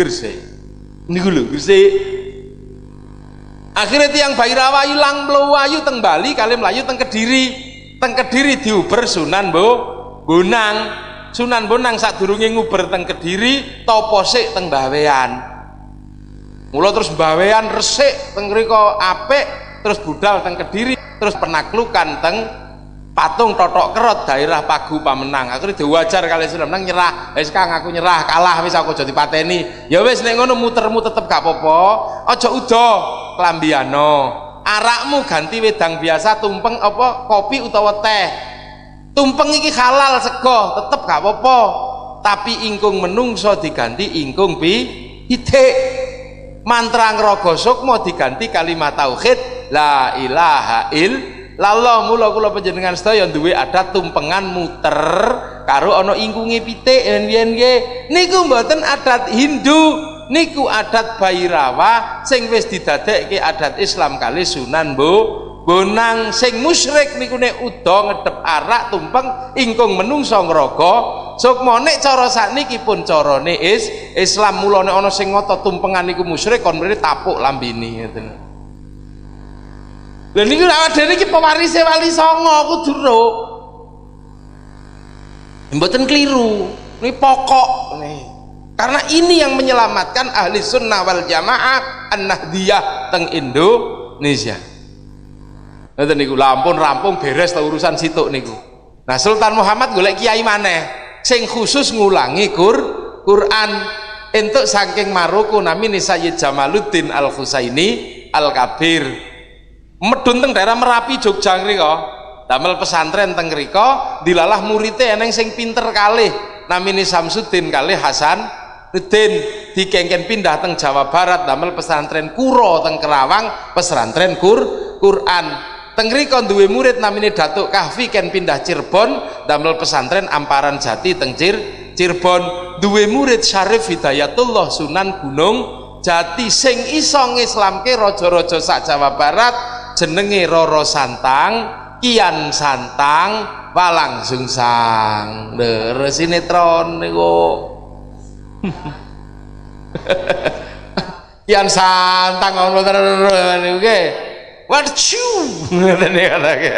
Gresik. Niku lho Gresik. Akhirnya tiang Bairawa ilang melayu teng Bali kali melayu teng Kediri. Teng Kediri diuber Sunan Bo Bonang Sunan Bonang sadurunge nguber teng Kediri topo sik teng Bawean. Mula terus Bawean resik teng mriko apik terus budal teng Kediri terus penaklukan teng patung totok kerot daerah Pagu Pamenang. Akhirnya diwajar kali Sunan nang nyerah wis Kang aku nyerah kalah wis aku aja dipateni ya wis nek ngono mutermu tetep gak apa-apa. Aja udo arakmu ganti wedang biasa tumpeng apa kopi utawa teh tumpeng iki halal sego tetep gak apa-apa. Tapi ingkung menungso diganti ingkung pi ide mantra ngrogo sukmo diganti kalimat tauhid la ilaha il lalo mula kula panjenengan sedaya duwe adat tumpengan muter karo ana ingkunge pitik yen niku mboten adat Hindu niku adat Bairawa sing wis didadekke adat Islam kali Sunan Bu bonang sing musyrik niku nek uda ngedep arak tumpeng ingkung menungso ngraga sukma nek cara sakniki pun carane is Islam mula nek ana sing ngoto tumpengan niku musyrik kon mrene tapuk lambene ngoten. Lha niku awak dhewe iki pewarise wali songo kudu ro mboten keliru ini pokok nih karena ini yang menyelamatkan ahli sunnah wal jamaah an-nahdiyah teng Indonesia Ngoten niku lampun rampung beres ta urusan situ niku. Nah Sultan Muhammad golek kiai maneh sing khusus ngulangi Qur Quran entuk saking Maroko namine Sayyid Jamaluddin Al Husaini Al Kabir. Medun teng daerah Merapi Jogja ngriko. Damel pesantren teng ngriko dilalah muridé eneng sing pinter kalih namine Samsudin kalih Hasan Udin dikengken pindah teng Jawa Barat damel pesantren Kuro teng Kerawang pesantren Kur Quran Tengriko duwe murid namine Datuk Kahfi ken pindah Cirebon damel pesantren Amparan Jati teng Cir Cirebon. Duwe murid Syarif Hidayatullah Sunan Gunung Jati sing iso ngislamke raja-raja sak Jawa Barat jenenge Roro Santang Kian Santang walang sungsang. Lho sinetron niku. Kian Santang ngono niku nggih Warcu ngoten iki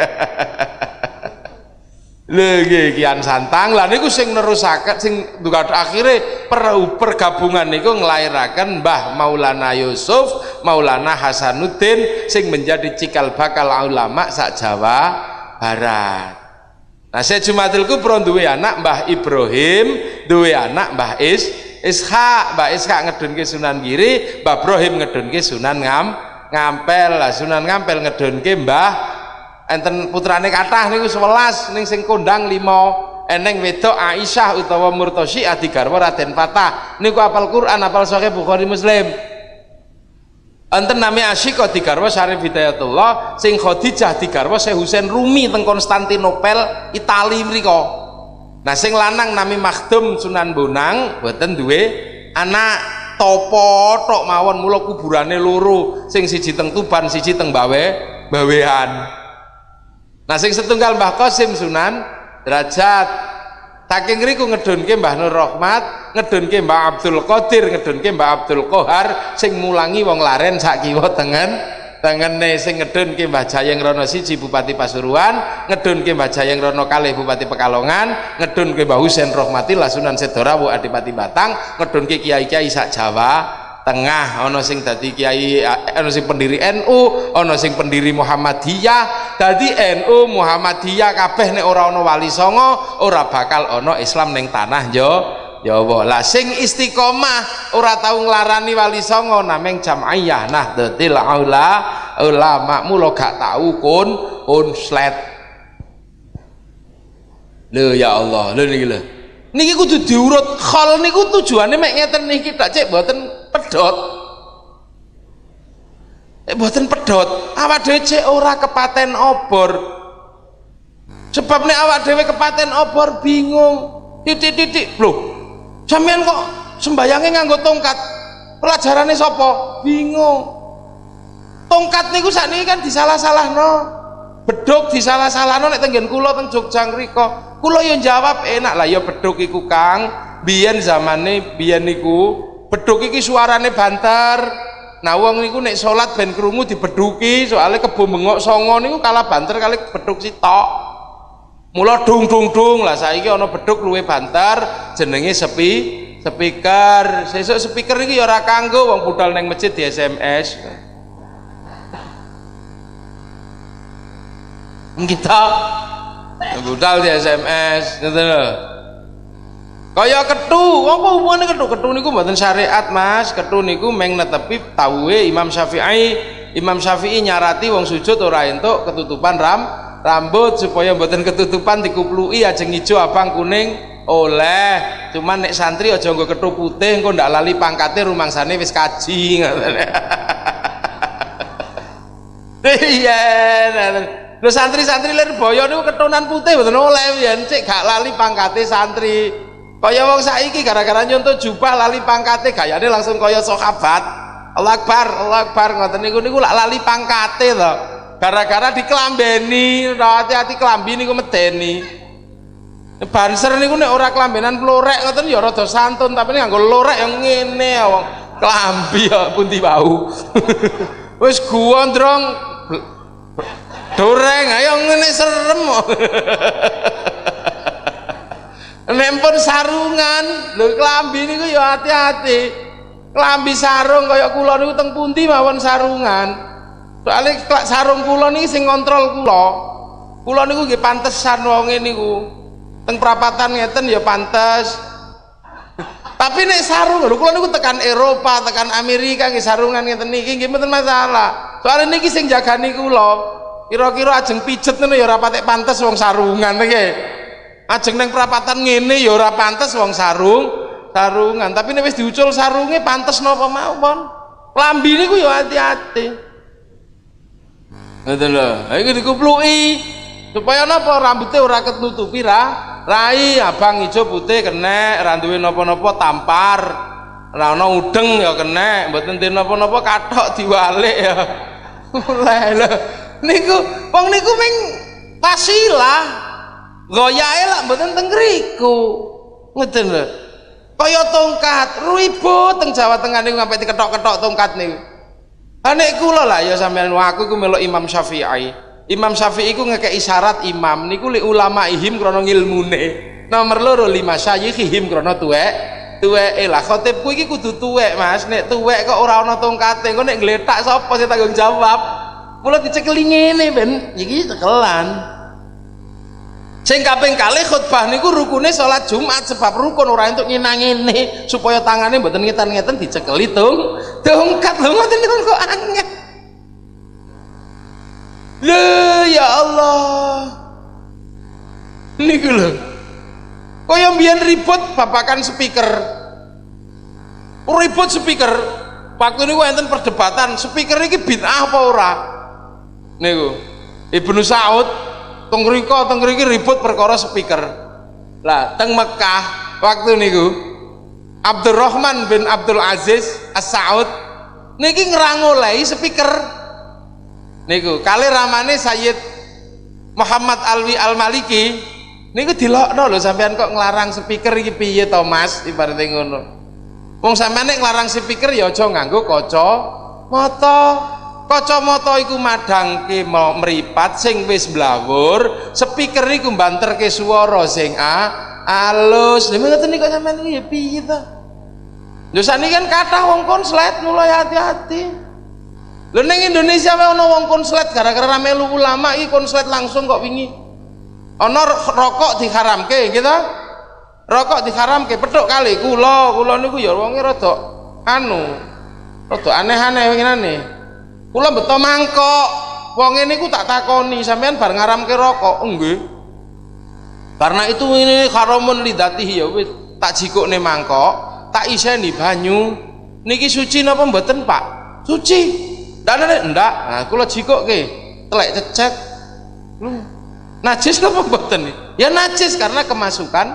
Lagi kian santang. Lah niku sing nerusaken sing akhirnya per, pergabungan niku nglairaken Mbah Maulana Yusuf Maulana Hasanuddin sing menjadi cikal bakal ulama sak Jawa Barat. Nah saya Jumatil Kubro duwe anak Mbah Ibrahim duwe anak Mbah Is Ishak. Mbah Ishak ngedunke Sunan Giri Mbah Ibrahim ngedunke Sunan Ngam Ngampel. Lah Sunan Ngampel ngedunke Mbah enten putrane kathah niku 11 ning sing kondang 5 eneng wedok Aisyah utawa Murtosi adi garwa Raden Fatah. Niku apal Quran apal Sahih Bukhari Muslim. Enten nami Asyika digarwa Syarif Hidayatullah sing Khadijah digarwa Syekh Husain Rumi teng Konstantinopel Itali mriku nah sing lanang nami Makhdum Sunan Bonang boten duwe anak topo tok mawon mula kuburane loro. Sing siji teng Tuban siji teng Bawe Bawean. Nah sing setunggal Mbah Qasim Sunan derajat. Saking riku ngedunke Mbah Nur Rahmat, ngedunke Mbah Abdul Qadir, ngedunke Mbah Abdul Qahar sing mulangi wong laren sak kiwa tengen tengene sing ngedunke Mbah Jayeng Rono siji Bupati Pasuruan, ngedunke Mbah Jayeng Rono kalih Bupati Pekalongan, ngedunke Mbah Husain Rahmatillah Sunan Sedorawu Adipati Batang, ngedunke kiai-kiai sak Jawa, tengah. Ono sing dadi kiai ono sing pendiri NU ono sing pendiri Muhammadiyah. Dadi NU Muhammadiyah kabeh nek ora wali songo ora bakal ono Islam ning tanah yo Jawa lah sing istiqomah ora tau nglarani wali songo nameng jam'iyah. Nah detil aula ulama mulo gak tau kun konslet lho ya Allah. Lho niki lho. Niki kudu diurut. Khol niku tujuane mek ngeten niki tak cek mboten pedot eh buatan pedot awak dhewe cek ora kepaten obor. Sebab nek awak dhewe kepaten obor bingung. Titik-titik. Loh sampean kok sembayangnya nganggo tongkat? Pelajarannya sopo bingung. Tongkat niku sakniki kan disalah-salah no beduk disalah-salah no tenggen kula teng Jogja ngriko. Kula yo jawab enak lah ya beduk iku Kang. Biyen zamane biyen niku beduk iki suarane banter. Nah wong niku nek salat ben krungu dibeduki soalnya kebo bengok songo niku kalah banter kali beduk sitok mula dung dung dung lah saiki ana beduk luwe banter jenenge sepi speaker. Sesuk speaker iki ya ora kanggo wong budal neng masjid di SMS kita budal di SMS ngoten lho. Kaya ketu apa hubungannya ketu? Ketu niku mboten syariat mas. Ketu niku meng netepi tauwe Imam Syafi'i. Imam Syafi'i nyarati wong sujud ora entuk ketutupan ram rambut supaya mboten ketutupan dikuplui ajeng ijo abang kuning. Oleh cuman nek santri aja nggo ketu putih engko ndak lali pangkate rumangsane wis kaji iya lho santri-santri lir boyo niku ketunan putih mboten oleh yen cek gak lali pangkate santri. Kaya wong saiki gara-gara nyontoh jubah lali pangkate gayane langsung kaya sahabat. Allah Akbar Allah Akbar ngoten niku niku lak lali pangkate gara-gara diklambeni hati-hati klambi niku medeni. Banser niku nek ora klambenan plorek ngoten ya rada santun tapi nganggo lorek yang ngene wong. Klambi ya bau wis gondrong doreng ayo ngene serem. Nempon sarungan lho klambi niku ya hati-hati. Klambi sarung kaya kula niku teng pundi mawon sarungan soalnya sarung kula niki sing kontrol kula. Kula niku nggih pantesan wonge niku. Teng perapatan ngeten ya pantes. Tapi nek sarung lho kula niku tekan Eropa tekan Amerika nggih sarungan ngeten niki nggih mboten masalah. Soalnya niki sing jagani kula kira-kira ajeng pijet ngono ya ora patek pantes wong sarungan nggih. Ajeng neng perapatan ngene ya ora pantes wong sarung sarungan. Tapi nek wis diucul sarunge pantes napa mawon lambi niku ya hati-hati ngoten lho. Iki dikupluki supaya napa? Rambutnya ora ketutupi ra. Rai abang ijo putih kena ra napa-napa tampar. Ra ana udeng ya kena mboten napa-napa kathok diwalik ya. Oleh lho. Niku wong niku ming pasilah goyahe lah mboten teng ngriku. Ngoten lho. Kaya tongkat ribut teng Jawa Tengah niku sampai diketok-ketok tongkat niku Anek kula lah ya sampean aku iku melok Imam Syafi'i. Imam Syafi'i iku ngekek isyarat imam niku li ulama ihim krana ngilmune. Nomor loro lima syayikhihim krana tuwek tuweke lah khotibku iki kudu tuwek Mas. Nek tuwek kok ora ana tongkate, engko nek gletak sapa sing tanggung jawab? Mula dicekeli ngene ben iki cekelan. Sing kaping kalih khutbah niku rukune salat Jumat sebab rukun ora entuk nginang supaya tangane mboten ngeten-ngeten dicekeli tung dongkat lho ngoten niku kok angel. Lho ya Allah. Niku lho. Kaya mbiyen ribut babakan speaker. Ribut speaker. Waktu niku enten perdebatan, speaker iki bid'ah apa ora? Niku. Ibnu Saud teng riko teng ribut perkara speaker. Lah teng Mekah waktu niku Abdurrahman bin Abdul Aziz As-Saud niki ngerangolai speaker. Niku kali ramane Sayyid Muhammad Alwi Al-Maliki niku dilokno lho sampean kok ngelarang speaker iki piye to Mas? Ibaratnya ngono. Wong sampean nek nglarang speaker ya aja nganggo kaca mata kacamata iku madangke mau meripat sing wis blawur speaker iku banterke swara sing a alus. Lha ngoten niku sampean iki? Piye to? Lho sakniki kan kathah wong konslet mulai hati-hati. Lho ning Indonesia wae ana wong konslet gara-gara melu ulama iki konslet langsung kok wingi. Ana rokok diharamke gitu rokok diharamke petuk kali. Kula kula niku ya wonge rada anu rada aneh-aneh ngene kula beto mangkok. Wong ini ku tak takoni sampean bar ngaramke rokok. Nggih karena itu ini haramun lidatihi ya wis. Tak jikukne mangkok tak iseni banyu. Niki suci napa mboten Pak? Suci. Ndak ndak ndak. Nah kula jikukke telek cecek. Lu najis napa mboten? Ya najis karena kemasukan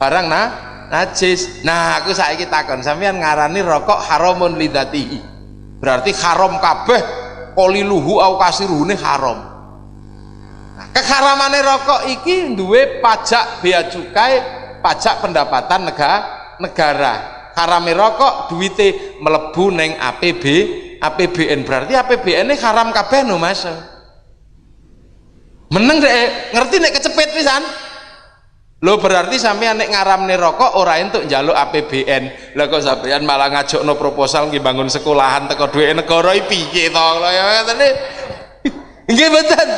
barang nah najis. Nah aku saiki takon sampean ngarani rokok haramun lidatihi berarti haram kabeh koliluhu au kasiruhune haram. Nah, keharamane rokok iki duwe pajak bea cukai pajak pendapatan negara negara. Harame rokok duwite melebu neng APB APBN berarti APBN ini haram kabeh no mas. Meneng deh ngerti nek kecepet pisan lo berarti sampean nek ngaramne rokok ora entuk njaluk APBN lah kok sampean malah ngajokno proposal nggih bangun sekolahan teko duwe negara piye to? Lho ya ngoten nggih mboten.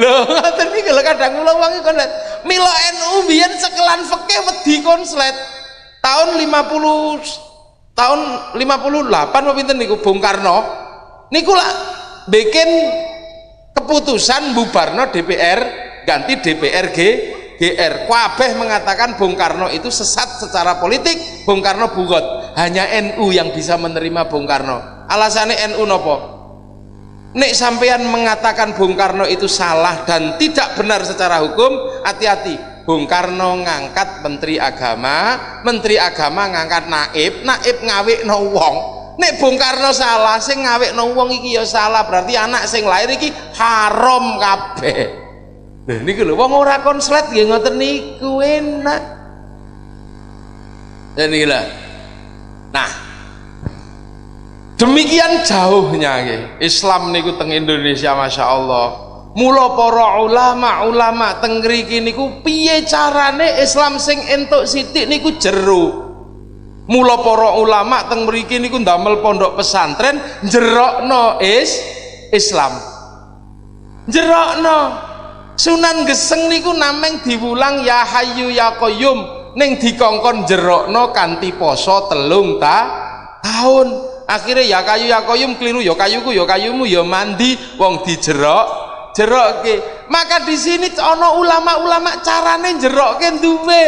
Lho ngoten iki. Lho kadang kula wong kon mila NU biyen sekelan feke wedi konslet. Tahun 50 tahun 58 apa pinten niku Bung Karno? Niku lah bikin keputusan bubarno DPR ganti DPRG GR Kabeh mengatakan Bung Karno itu sesat secara politik Bung Karno bugot. Hanya NU yang bisa menerima Bung Karno. Alasannya NU nopo? Nek sampean mengatakan Bung Karno itu salah dan tidak benar secara hukum hati-hati. Bung Karno ngangkat Menteri Agama Menteri Agama ngangkat Naib Naib ngawik no wong. Nek Bung Karno salah sing ngawik no wong iki ya salah berarti anak sing lahir iki haram kabeh Nah, niku lho wong ora konslet nggih ngoten niku enak. Dan inilah. Nah, demikian jauhnya nggih. Islam niku teng Indonesia Masya Allah. Mula para ulama-ulama teng mriki niku piye carane Islam sing entuk sithik niku jero. Mula para ulama teng mriki niku ndamel pondok pesantren jerokno is Islam. Jerokno Sunan Geseng niku nameng diwulang ya Hayyu ya Qayyum ning dikongkon jerokno kanthi poso telung ta tahun. Akhirnya ya kayu ya Qayyum keliru ya kayuku ya kayumu ya mandi wong dijerok jerokke. Maka di sini ana ulama-ulama carane jerokke duwe.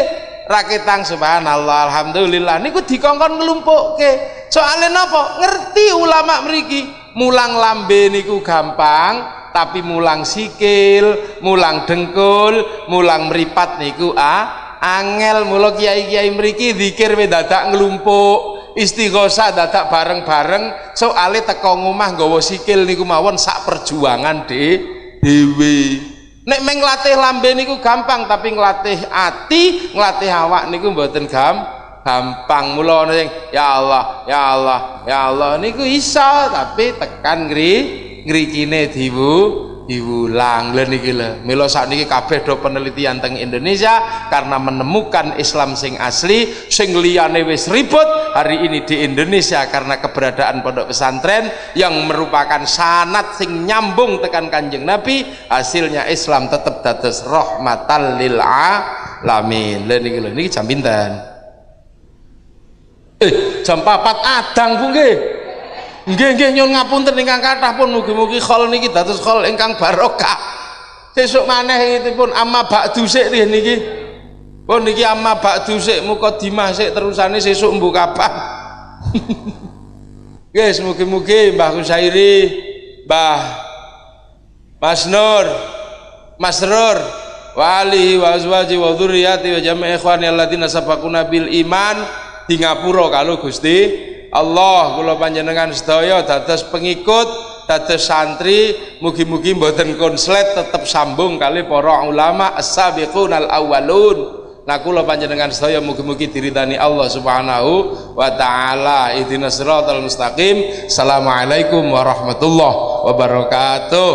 Raketang subhanallah alhamdulillah. Niku dikongkon nglumpukke soalnya napa? Ngerti ulama mriki. Mulang lambe niku gampang tapi mulang sikil mulang dengkul mulang meripat niku ah angel mula kiai-kiai mriki zikir we dadak nglumpuk istighosah dadak bareng-bareng soale teko ngomah nggawa sikil niku mawon sak perjuangan de dewe. Nek meng latih lambe niku gampang tapi nglatih ati nglatih awak niku mboten gam gampang. Mula ana ya Allah ya Allah ya Allah. Niku iso tapi tekan ngri ngrikine diwu diulang lho niki lho. Mila sakniki kabeh do penelitian teng Indonesia karena menemukan Islam sing asli sing liyane wis ribut hari ini di Indonesia karena keberadaan pondok pesantren yang merupakan sanat sing nyambung tekan kanjeng Nabi hasilnya Islam tetap dados rahmatan lil alamin. Lho niki lho niki jam pinten? Eh jam 4 adang nggih nggih nggih nyun ngapunten ingkang kathah pun mugi-mugi khol niki dados khol ingkang barokah. Sesuk maneh pun amma ba'du sik niki. Pun niki amma ba'du sik mukadimah sik terusane sesuk mbuh kapan Guys, mugi-mugi Mbah Kusairi, Mbah Mas Nur, Mas Rur, wali wa azwaji wa dzurriyyati wa jami' ikhwani alladziina sabaquna bil iman di ngapura kalau Gusti Allah kula panjenengan sedaya dados pengikut dados santri mugi-mugi mboten konslet tetep sambung kali para ulama as-sabiqunal awwalun nah kula panjenengan sedaya mugi-mugi diridani Allah Subhanahu wa taala. Ihdinas siratal mustaqim. Assalamualaikum warahmatullahi wabarakatuh